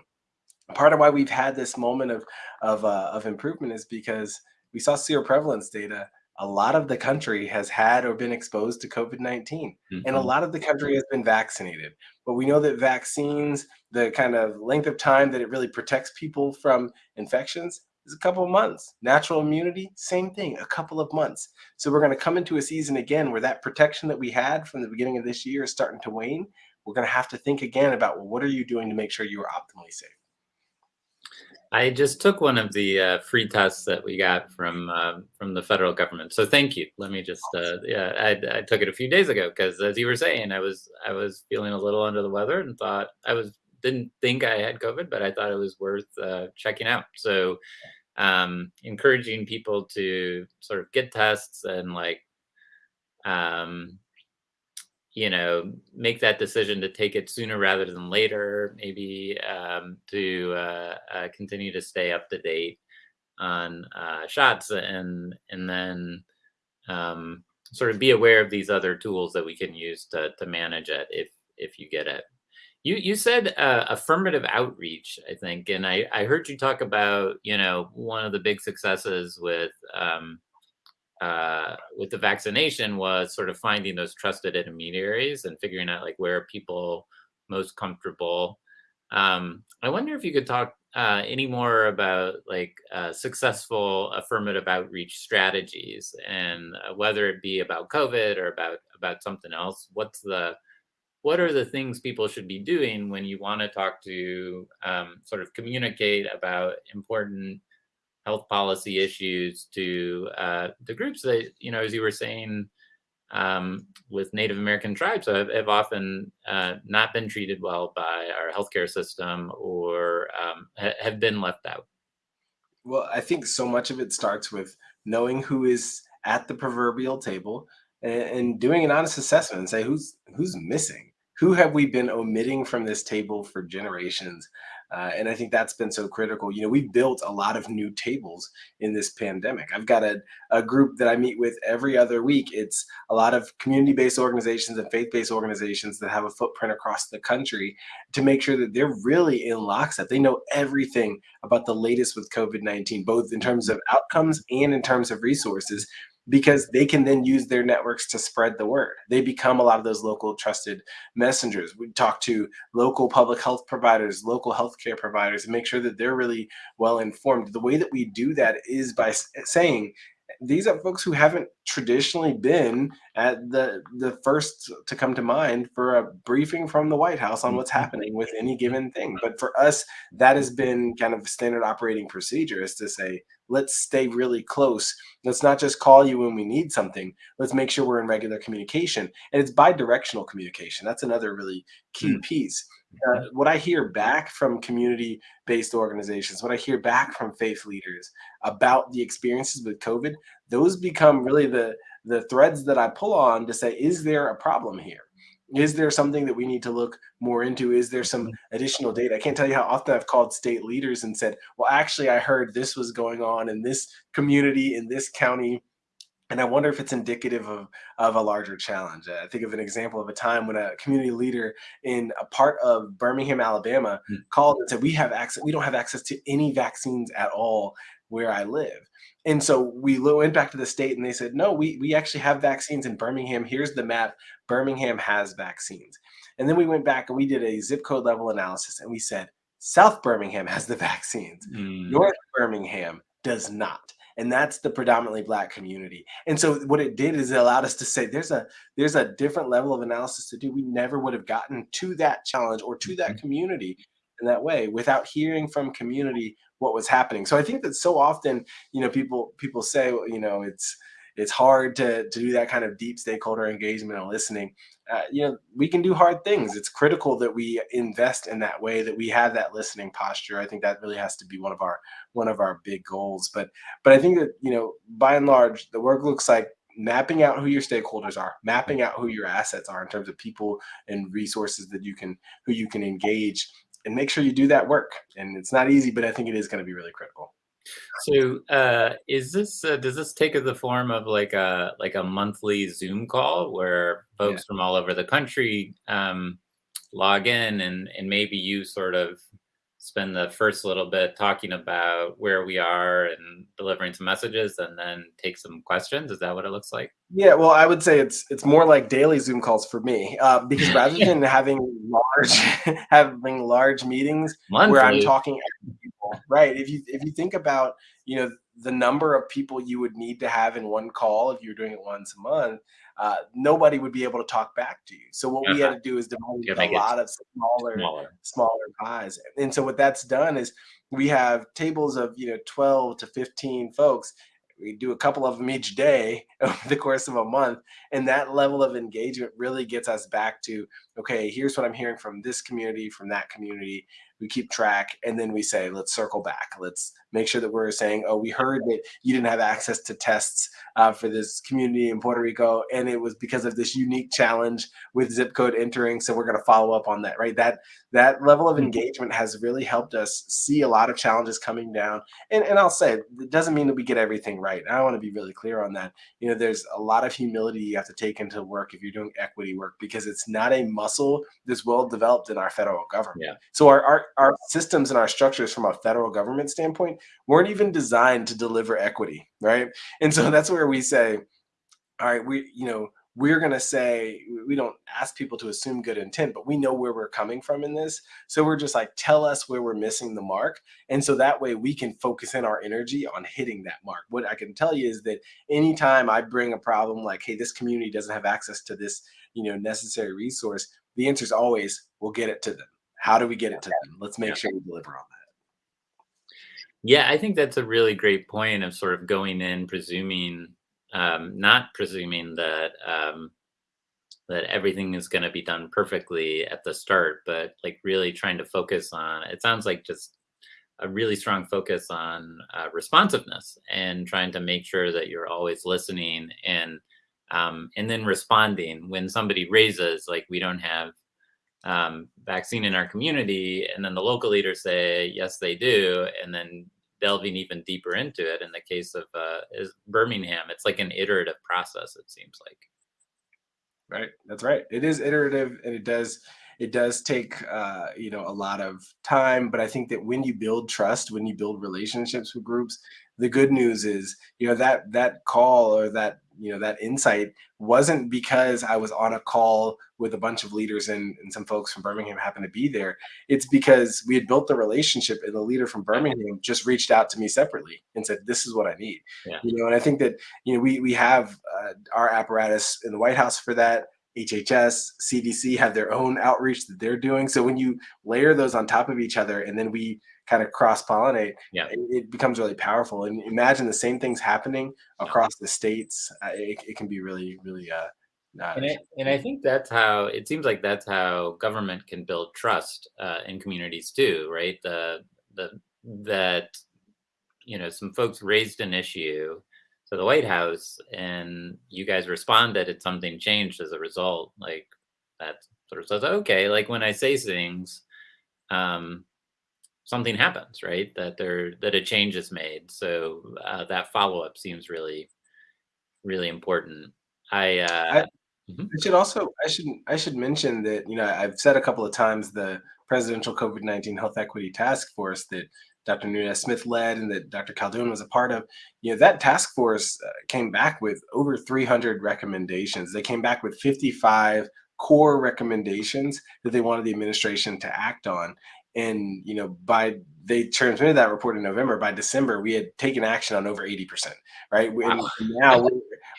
part of why we've had this moment of of uh, of improvement is because we saw seroprevalence data a lot of the country has had or been exposed to COVID 19, and a Mhm. lot of the country has been vaccinated. But we know that vaccines, the kind of length of time that it really protects people from infections, is a couple of months. Natural immunity, same thing, a couple of months. So we're going to come into a season again where that protection that we had from the beginning of this year is starting to wane. We're going to have to think again about well, what are you doing to make sure you are optimally safe? I just took one of the uh, free tests that we got from um, from the federal government. So thank you. Let me just uh, yeah, I, I took it a few days ago because as you were saying, I was I was feeling a little under the weather and thought I was didn't think I had COVID, but I thought it was worth uh, checking out. So um, encouraging people to sort of get tests and like um, you know, make that decision to take it sooner rather than later, maybe um, to uh, uh, continue to stay up to date on uh, shots and and then um, sort of be aware of these other tools that we can use to, to manage it if if you get it. You you said uh, affirmative outreach, I think, and I I heard you talk about you know one of the big successes with um, uh, with the vaccination was sort of finding those trusted intermediaries and figuring out like where are people most comfortable. Um, I wonder if you could talk uh, any more about like uh, successful affirmative outreach strategies and uh, whether it be about COVID or about about something else. What's the what are the things people should be doing when you want to talk to um, sort of communicate about important health policy issues to uh, the groups that you know, as you were saying, um, with Native American tribes have, have often uh, not been treated well by our healthcare system or um, ha- have been left out. Well, I think so much of it starts with knowing who is at the proverbial table and, and doing an honest assessment and say who's who's missing. Who have we been omitting from this table for generations? Uh, and I think that's been so critical. You know, we've built a lot of new tables in this pandemic. I've got a, a group that I meet with every other week. It's a lot of community based organizations and faith based organizations that have a footprint across the country to make sure that they're really in lockstep. They know everything about the latest with COVID 19, both in terms of outcomes and in terms of resources because they can then use their networks to spread the word. They become a lot of those local trusted messengers. We talk to local public health providers, local healthcare providers, and make sure that they're really well informed. The way that we do that is by saying, these are folks who haven't traditionally been at the the first to come to mind for a briefing from the White House on what's Mhm. happening with any given thing. But for us, that has been kind of standard operating procedure is to say, let's stay really close. Let's not just call you when we need something. Let's make sure we're in regular communication. And it's bi-directional communication. That's another really key piece. Uh, what I hear back from community based organizations, what I hear back from faith leaders about the experiences with COVID, those become really the the threads that I pull on to say, is there a problem here? Is there something that we need to look more into? Is there some Mhm. additional data? I can't tell you how often I've called state leaders and said, well, actually, I heard this was going on in this community, in this county and I wonder if it's indicative of, of a larger challenge. I think of an example of a time when a community leader in a part of Birmingham, Alabama, Mm. called and said, "We have access. We don't have access to any vaccines at all where I live." And so we went back to the state, and they said, "No, we we actually have vaccines in Birmingham. Here's the map. Birmingham has vaccines." And then we went back and we did a zip code level analysis, and we said, "South Birmingham has the vaccines. Mm. North Birmingham does not." And that's the predominantly black community. And so what it did is it allowed us to say there's a there's a different level of analysis to do. We never would have gotten to that challenge or to that Mhm. community in that way without hearing from community what was happening. So i think that so often you know people people say well, you know it's it's hard to to do that kind of deep stakeholder engagement and listening. Uh, you know we can do hard things. It's critical that we invest in that way that we have that listening posture. I think that really has to be one of our one of our big goals. But but i think that you know by and large the work looks like mapping out who your stakeholders are mapping out who your assets are in terms of people and resources that you can who you can engage and make sure you do that work. And it's not easy but i think it is going to be really critical So, uh, is this uh, does this take the form of like a like a monthly Zoom call where yeah folks from all over the country um, log in and and maybe you sort of spend the first little bit talking about where we are and delivering some messages and then take some questions. Is that what it looks like? Yeah, well, I would say it's it's more like daily Zoom calls for me uh, because rather than having large having large meetings Monthly. where I'm talking right? If you if you think about you know the number of people you would need to have in one call if you're doing it once a month, uh, nobody would be able to talk back to you. So what we had Uh-huh. to do is divide a lot of smaller smaller. smaller pies. And so what that's done is we have tables of you know 12 to 15 folks. We do a couple of them each day over the course of a month, and that level of engagement really gets us back to okay, here's what I'm hearing from this community, from that community. We keep track, and then we say, let's circle back. Let's make sure that we're saying, oh, we heard that you didn't have access to tests uh, for this community in Puerto Rico, and it was because of this unique challenge with zip code entering. So we're going to follow up on that, right? That that level of Mhm. engagement has really helped us see a lot of challenges coming down. And and I'll say it doesn't mean that we get everything right. I want to be really clear on that. You know, there's a lot of humility you have to take into work if you're doing equity work because it's not a muscle that's well developed in our federal government. Yeah. So our, our our systems and our structures from a federal government standpoint weren't even designed to deliver equity, right? And so that's where we say, all right, we, you know, we're going to say we don't ask people to assume good intent, but we know where we're coming from in this. So we're just like, tell us where we're missing the mark. And so that way we can focus in our energy on hitting that mark. What I can tell you is that anytime I bring a problem like, hey, this community doesn't have access to this, you know, necessary resource, the answer is always, we'll get it to them. How do we get it to them? Let's make Yeah. sure we deliver on that. Yeah, I think that's a really great point of sort of going in presuming, um, not presuming that um, that everything is going to be done perfectly at the start, but like really trying to focus on. It sounds like just a really strong focus on uh, responsiveness and trying to make sure that you're always listening and um, and then responding when somebody raises like we don't have um, vaccine in our community, and then the local leaders say yes, they do, and then delving even deeper into it. In the case of uh, Birmingham, it's like an iterative process. It seems like. Right. That's right. It is iterative and it does it does take uh, you know a lot of time, but I think that when you build trust, when you build relationships with groups, the good news is, you know, that that call or that, you know, that insight wasn't because I was on a call with a bunch of leaders and, and some folks from Birmingham happened to be there. It's because we had built the relationship and the leader from Birmingham just reached out to me separately and said, This is what I need. Yeah. You know, and I think that, you know, we we have uh, our apparatus in the White House for that. HHS, CDC have their own outreach that they're doing. So when you layer those on top of each other and then we kind of cross pollinate, Yeah. it, it becomes really powerful. And imagine the same things happening across the states. Uh, it, it can be really, really. Uh, uh, And I, and I think that's how it seems like that's how government can build trust uh, in communities too, right? The the that you know some folks raised an issue to the White House, and you guys responded, and something changed as a result. Like that sort of says, okay, like when I say things, um, something happens, right? That there that a change is made. So uh, that follow up seems really, really important. I, uh, mhm. I should also I should I should mention that you know I've said a couple of times the presidential COVID nineteen health equity task force that Dr. Nunez Smith led and that Dr. Khaldun was a part of. You know that task force uh, came back with over 300 recommendations. They came back with 55 core recommendations that they wanted the administration to act on. And you know by they transmitted that report in November. By December, we had taken action on over 80%. Right, and Wow. now we're,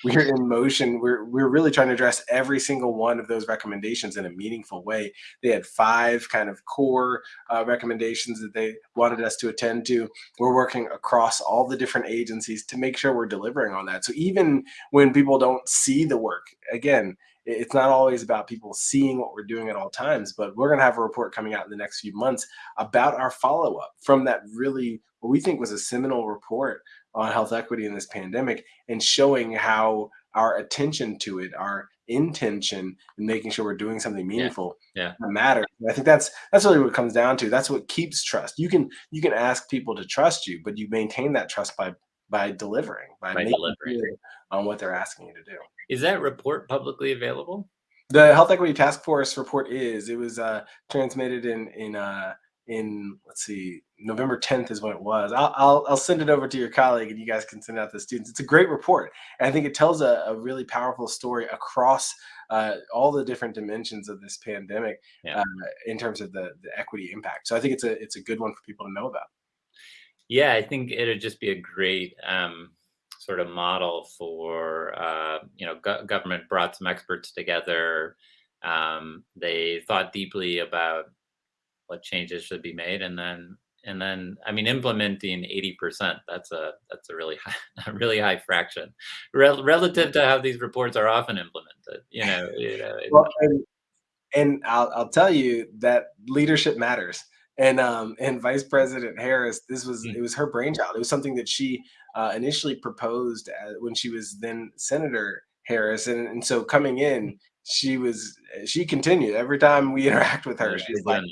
we're in motion. We're we're really trying to address every single one of those recommendations in a meaningful way. They had five kind of core uh, recommendations that they wanted us to attend to. We're working across all the different agencies to make sure we're delivering on that. So even when people don't see the work, again, it's not always about people seeing what we're doing at all times, but we're going to have a report coming out in the next few months about our follow up from that really what we think was a seminal report on health equity in this pandemic and showing how our attention to it, our intention in making sure we're doing something meaningful yeah. matters. And I think that's that's really what it comes down to. That's what keeps trust. You can you can ask people to trust you, but you maintain that trust by by delivering, by, By delivering. on what they're asking you to do. Is that report publicly available? The Health Equity Task Force report is. It was uh, transmitted in in uh, in let's see, November 10th is when it was. I'll, I'll, I'll send it over to your colleague and you guys can send it out to the students. It's a great report. And I think it tells a, a really powerful story across uh, all the different dimensions of this pandemic Yeah. uh, in terms of the, the equity impact. So I think it's a it's a good one for people to know about. Yeah, I think it'd just be a great um, sort of model for uh, you know go- government brought some experts together. Um, they thought deeply about what changes should be made, and then and then I mean implementing eighty percent. That's a that's a really high a really high fraction Rel- relative to how these reports are often implemented. You know, you know Well, and, and I'll, I'll tell you that leadership matters. And um, and Vice President Harris, this was Mm. it was her brainchild. It was something that she uh, initially proposed uh when she was then Senator Harris, and, and so coming in, she was she continued every time we interact with her. yeah, She's like,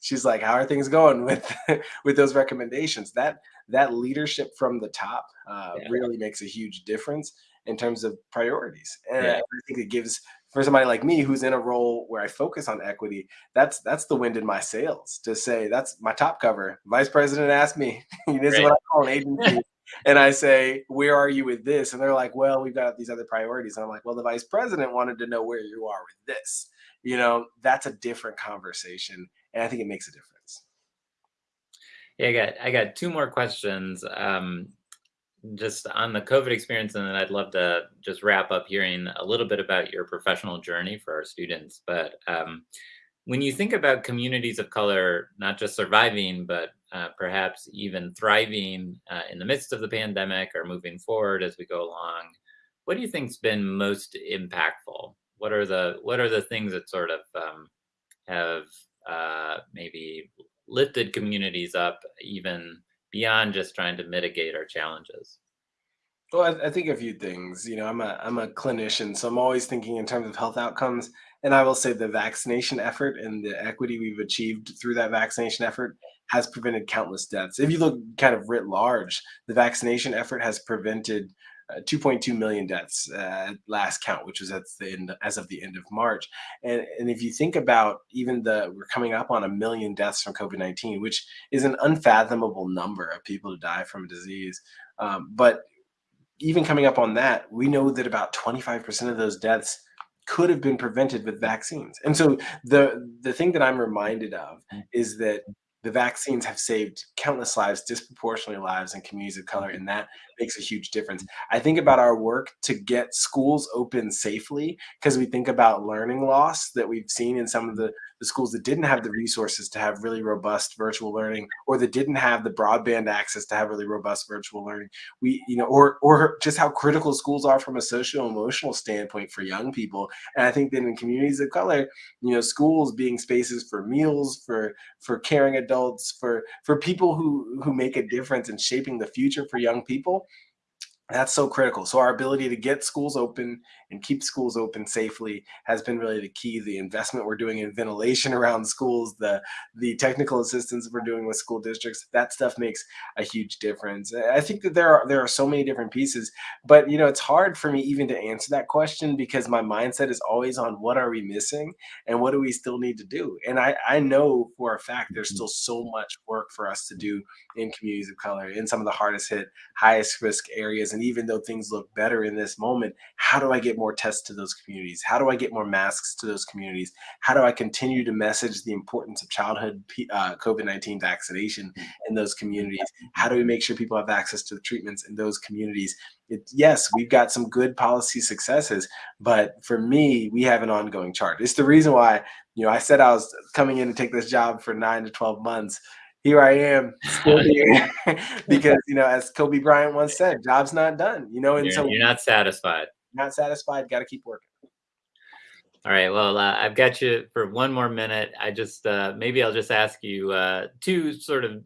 she's like, "How are things going with with those recommendations?" That that leadership from the top uh, Yeah. really makes a huge difference in terms of priorities, and Yeah. I think it gives for somebody like me who's in a role where I focus on equity. That's that's the wind in my sails to say that's my top cover. Vice President asked me, "This is what I call an agency." And I say, where are you with this? And they're like, well, we've got these other priorities. And I'm like, well, the vice president wanted to know where you are with this. You know, that's a different conversation and I think it makes a difference. Yeah, I got I got two more questions. Um, just on the COVID experience, and then I'd love to just wrap up hearing a little bit about your professional journey for our students. But um, when you think about communities of color, not just surviving, but uh, perhaps even thriving uh, in the midst of the pandemic or moving forward as we go along, what do you think's been most impactful? What are the what are the things that sort of um, have uh, maybe lifted communities up even beyond just trying to mitigate our challenges? Well, I, I think a few things. You know, I'm a I'm a clinician, so I'm always thinking in terms of health outcomes. And I will say the vaccination effort and the equity we've achieved through that vaccination effort has prevented countless deaths. If you look kind of writ large, the vaccination effort has prevented uh, 2.2 million deaths uh, at last count, which was at the end as of the end of March. And and if you think about even the we're coming up on a million deaths from COVID-19, which is an unfathomable number of people to die from a disease. Um, but even coming up on that, we know that about 25% of those deaths could have been prevented with vaccines. And so the the thing that I'm reminded of is that the vaccines have saved countless lives, disproportionately lives in communities of color, and that makes a huge difference. I think about our work to get schools open safely because we think about learning loss that we've seen in some of the, the schools that didn't have the resources to have really robust virtual learning or that didn't have the broadband access to have really robust virtual learning. We you know or or just how critical schools are from a social emotional standpoint for young people. And i think that in communities of color you know schools being spaces for meals for for caring adults for for people who who make a difference in shaping the future for young people that's so critical. So our ability to get schools open and keep schools open safely has been really the key. The investment we're doing in ventilation around schools, the the technical assistance we're doing with school districts, that stuff makes a huge difference. I think that there are there are so many different pieces, but you know, it's hard for me even to answer that question because my mindset is always on what are we missing and what do we still need to do. And I I know for a fact there's mm-hmm. still so much work for us to do in communities of color in some of the hardest hit highest risk areas. And even though things look better in this moment, how do I get more tests to those communities? How do I get more masks to those communities? How do I continue to message the importance of childhood uh, COVID 19 vaccination in those communities? How do we make sure people have access to the treatments in those communities? It, yes, we've got some good policy successes, but for me, we have an ongoing charge. It's the reason why, you know, I said I was coming in to take this job for nine to 12 months here I am still here because you know, as Kobe Bryant once said, "Job's not done." You know, and You're, so you're not satisfied. not satisfied, got to keep working. All right. Well, uh, I've got you for one more minute. I just uh, maybe I'll just ask you uh, two sort of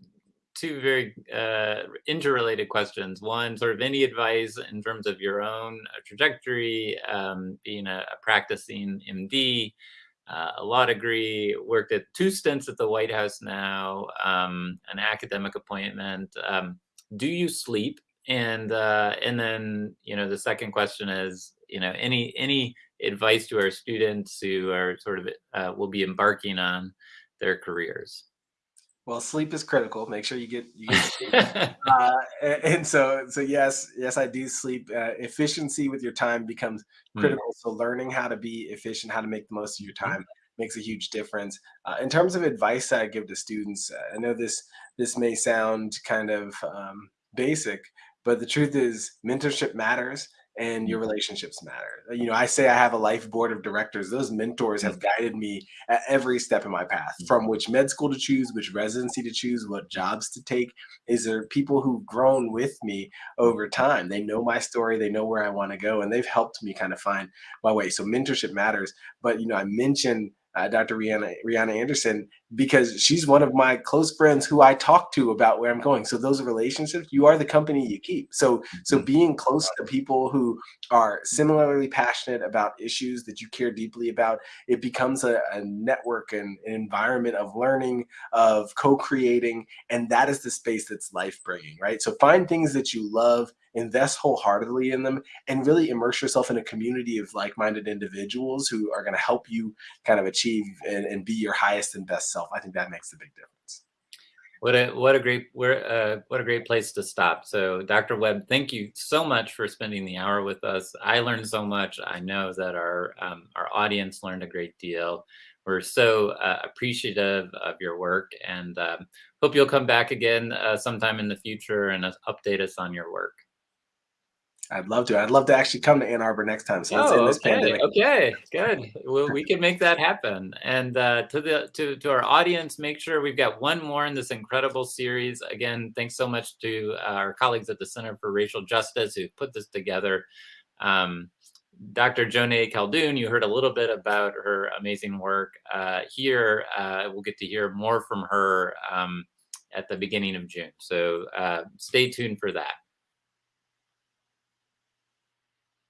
two very uh, interrelated questions. One, sort of any advice in terms of your own uh, trajectory, um, being a, a practicing MD, uh, a law degree, worked at two stints at the White House now, um, an academic appointment. Um, do you sleep? And uh, and then you know the second question is you know any any advice to our students who are sort of uh, will be embarking on their careers. Well, sleep is critical. Make sure you get you get sleep. Uh, and so so yes, yes, I do sleep. Uh, efficiency with your time becomes Mm, critical. So learning how to be efficient, how to make the most of your mhm, time makes a huge difference. Uh, in terms of advice that I give to students, uh, I know this this may sound kind of um, basic, but the truth is mentorship matters and your relationships matter. You know, I say I have a life board of directors. Those mentors have mm, guided me at every step in my path, mm, from which med school to choose, which residency to choose, what jobs to take. Is there people who've grown with me over time? They know my story, they know where I want to go, and they've helped me kind of find my way. So mentorship matters. But you know, I mentioned uh, Dr. Riana Riana Anderson because she's one of my close friends who I talk to about where I'm going. So those relationships, you are the company you keep. So so mhm, being close to people who are similarly passionate about issues that you care deeply about, it becomes a, a network and an environment of learning, of co-creating, and that is the space that's life bringing, right? So find things that you love, invest wholeheartedly in them, and really immerse yourself in a community of like-minded individuals who are going to help you kind of achieve and, and be your highest and best self. I think that makes a big difference. What a what a great where uh, what a great place to stop. So, Dr. Webb, thank you so much for spending the hour with us. I learned so much. I know that our um, our audience learned a great deal. We're so uh, appreciative of your work, and um, hope you'll come back again uh, sometime in the future and uh, update us on your work. I'd love to. I'd love to actually come to Ann Arbor next time. So Oh, okay, pandemic. okay, good. Well, we can make that happen. And uh, to the to to our audience, make sure we've got one more in this incredible series. Again, thanks so much to uh, our colleagues at the Center for Racial Justice who put this together. Um, Dr. Joneigh Khaldun, you heard a little bit about her amazing work. Uh, here, uh, we'll get to hear more from her um, at the beginning of June. So uh, stay tuned for that.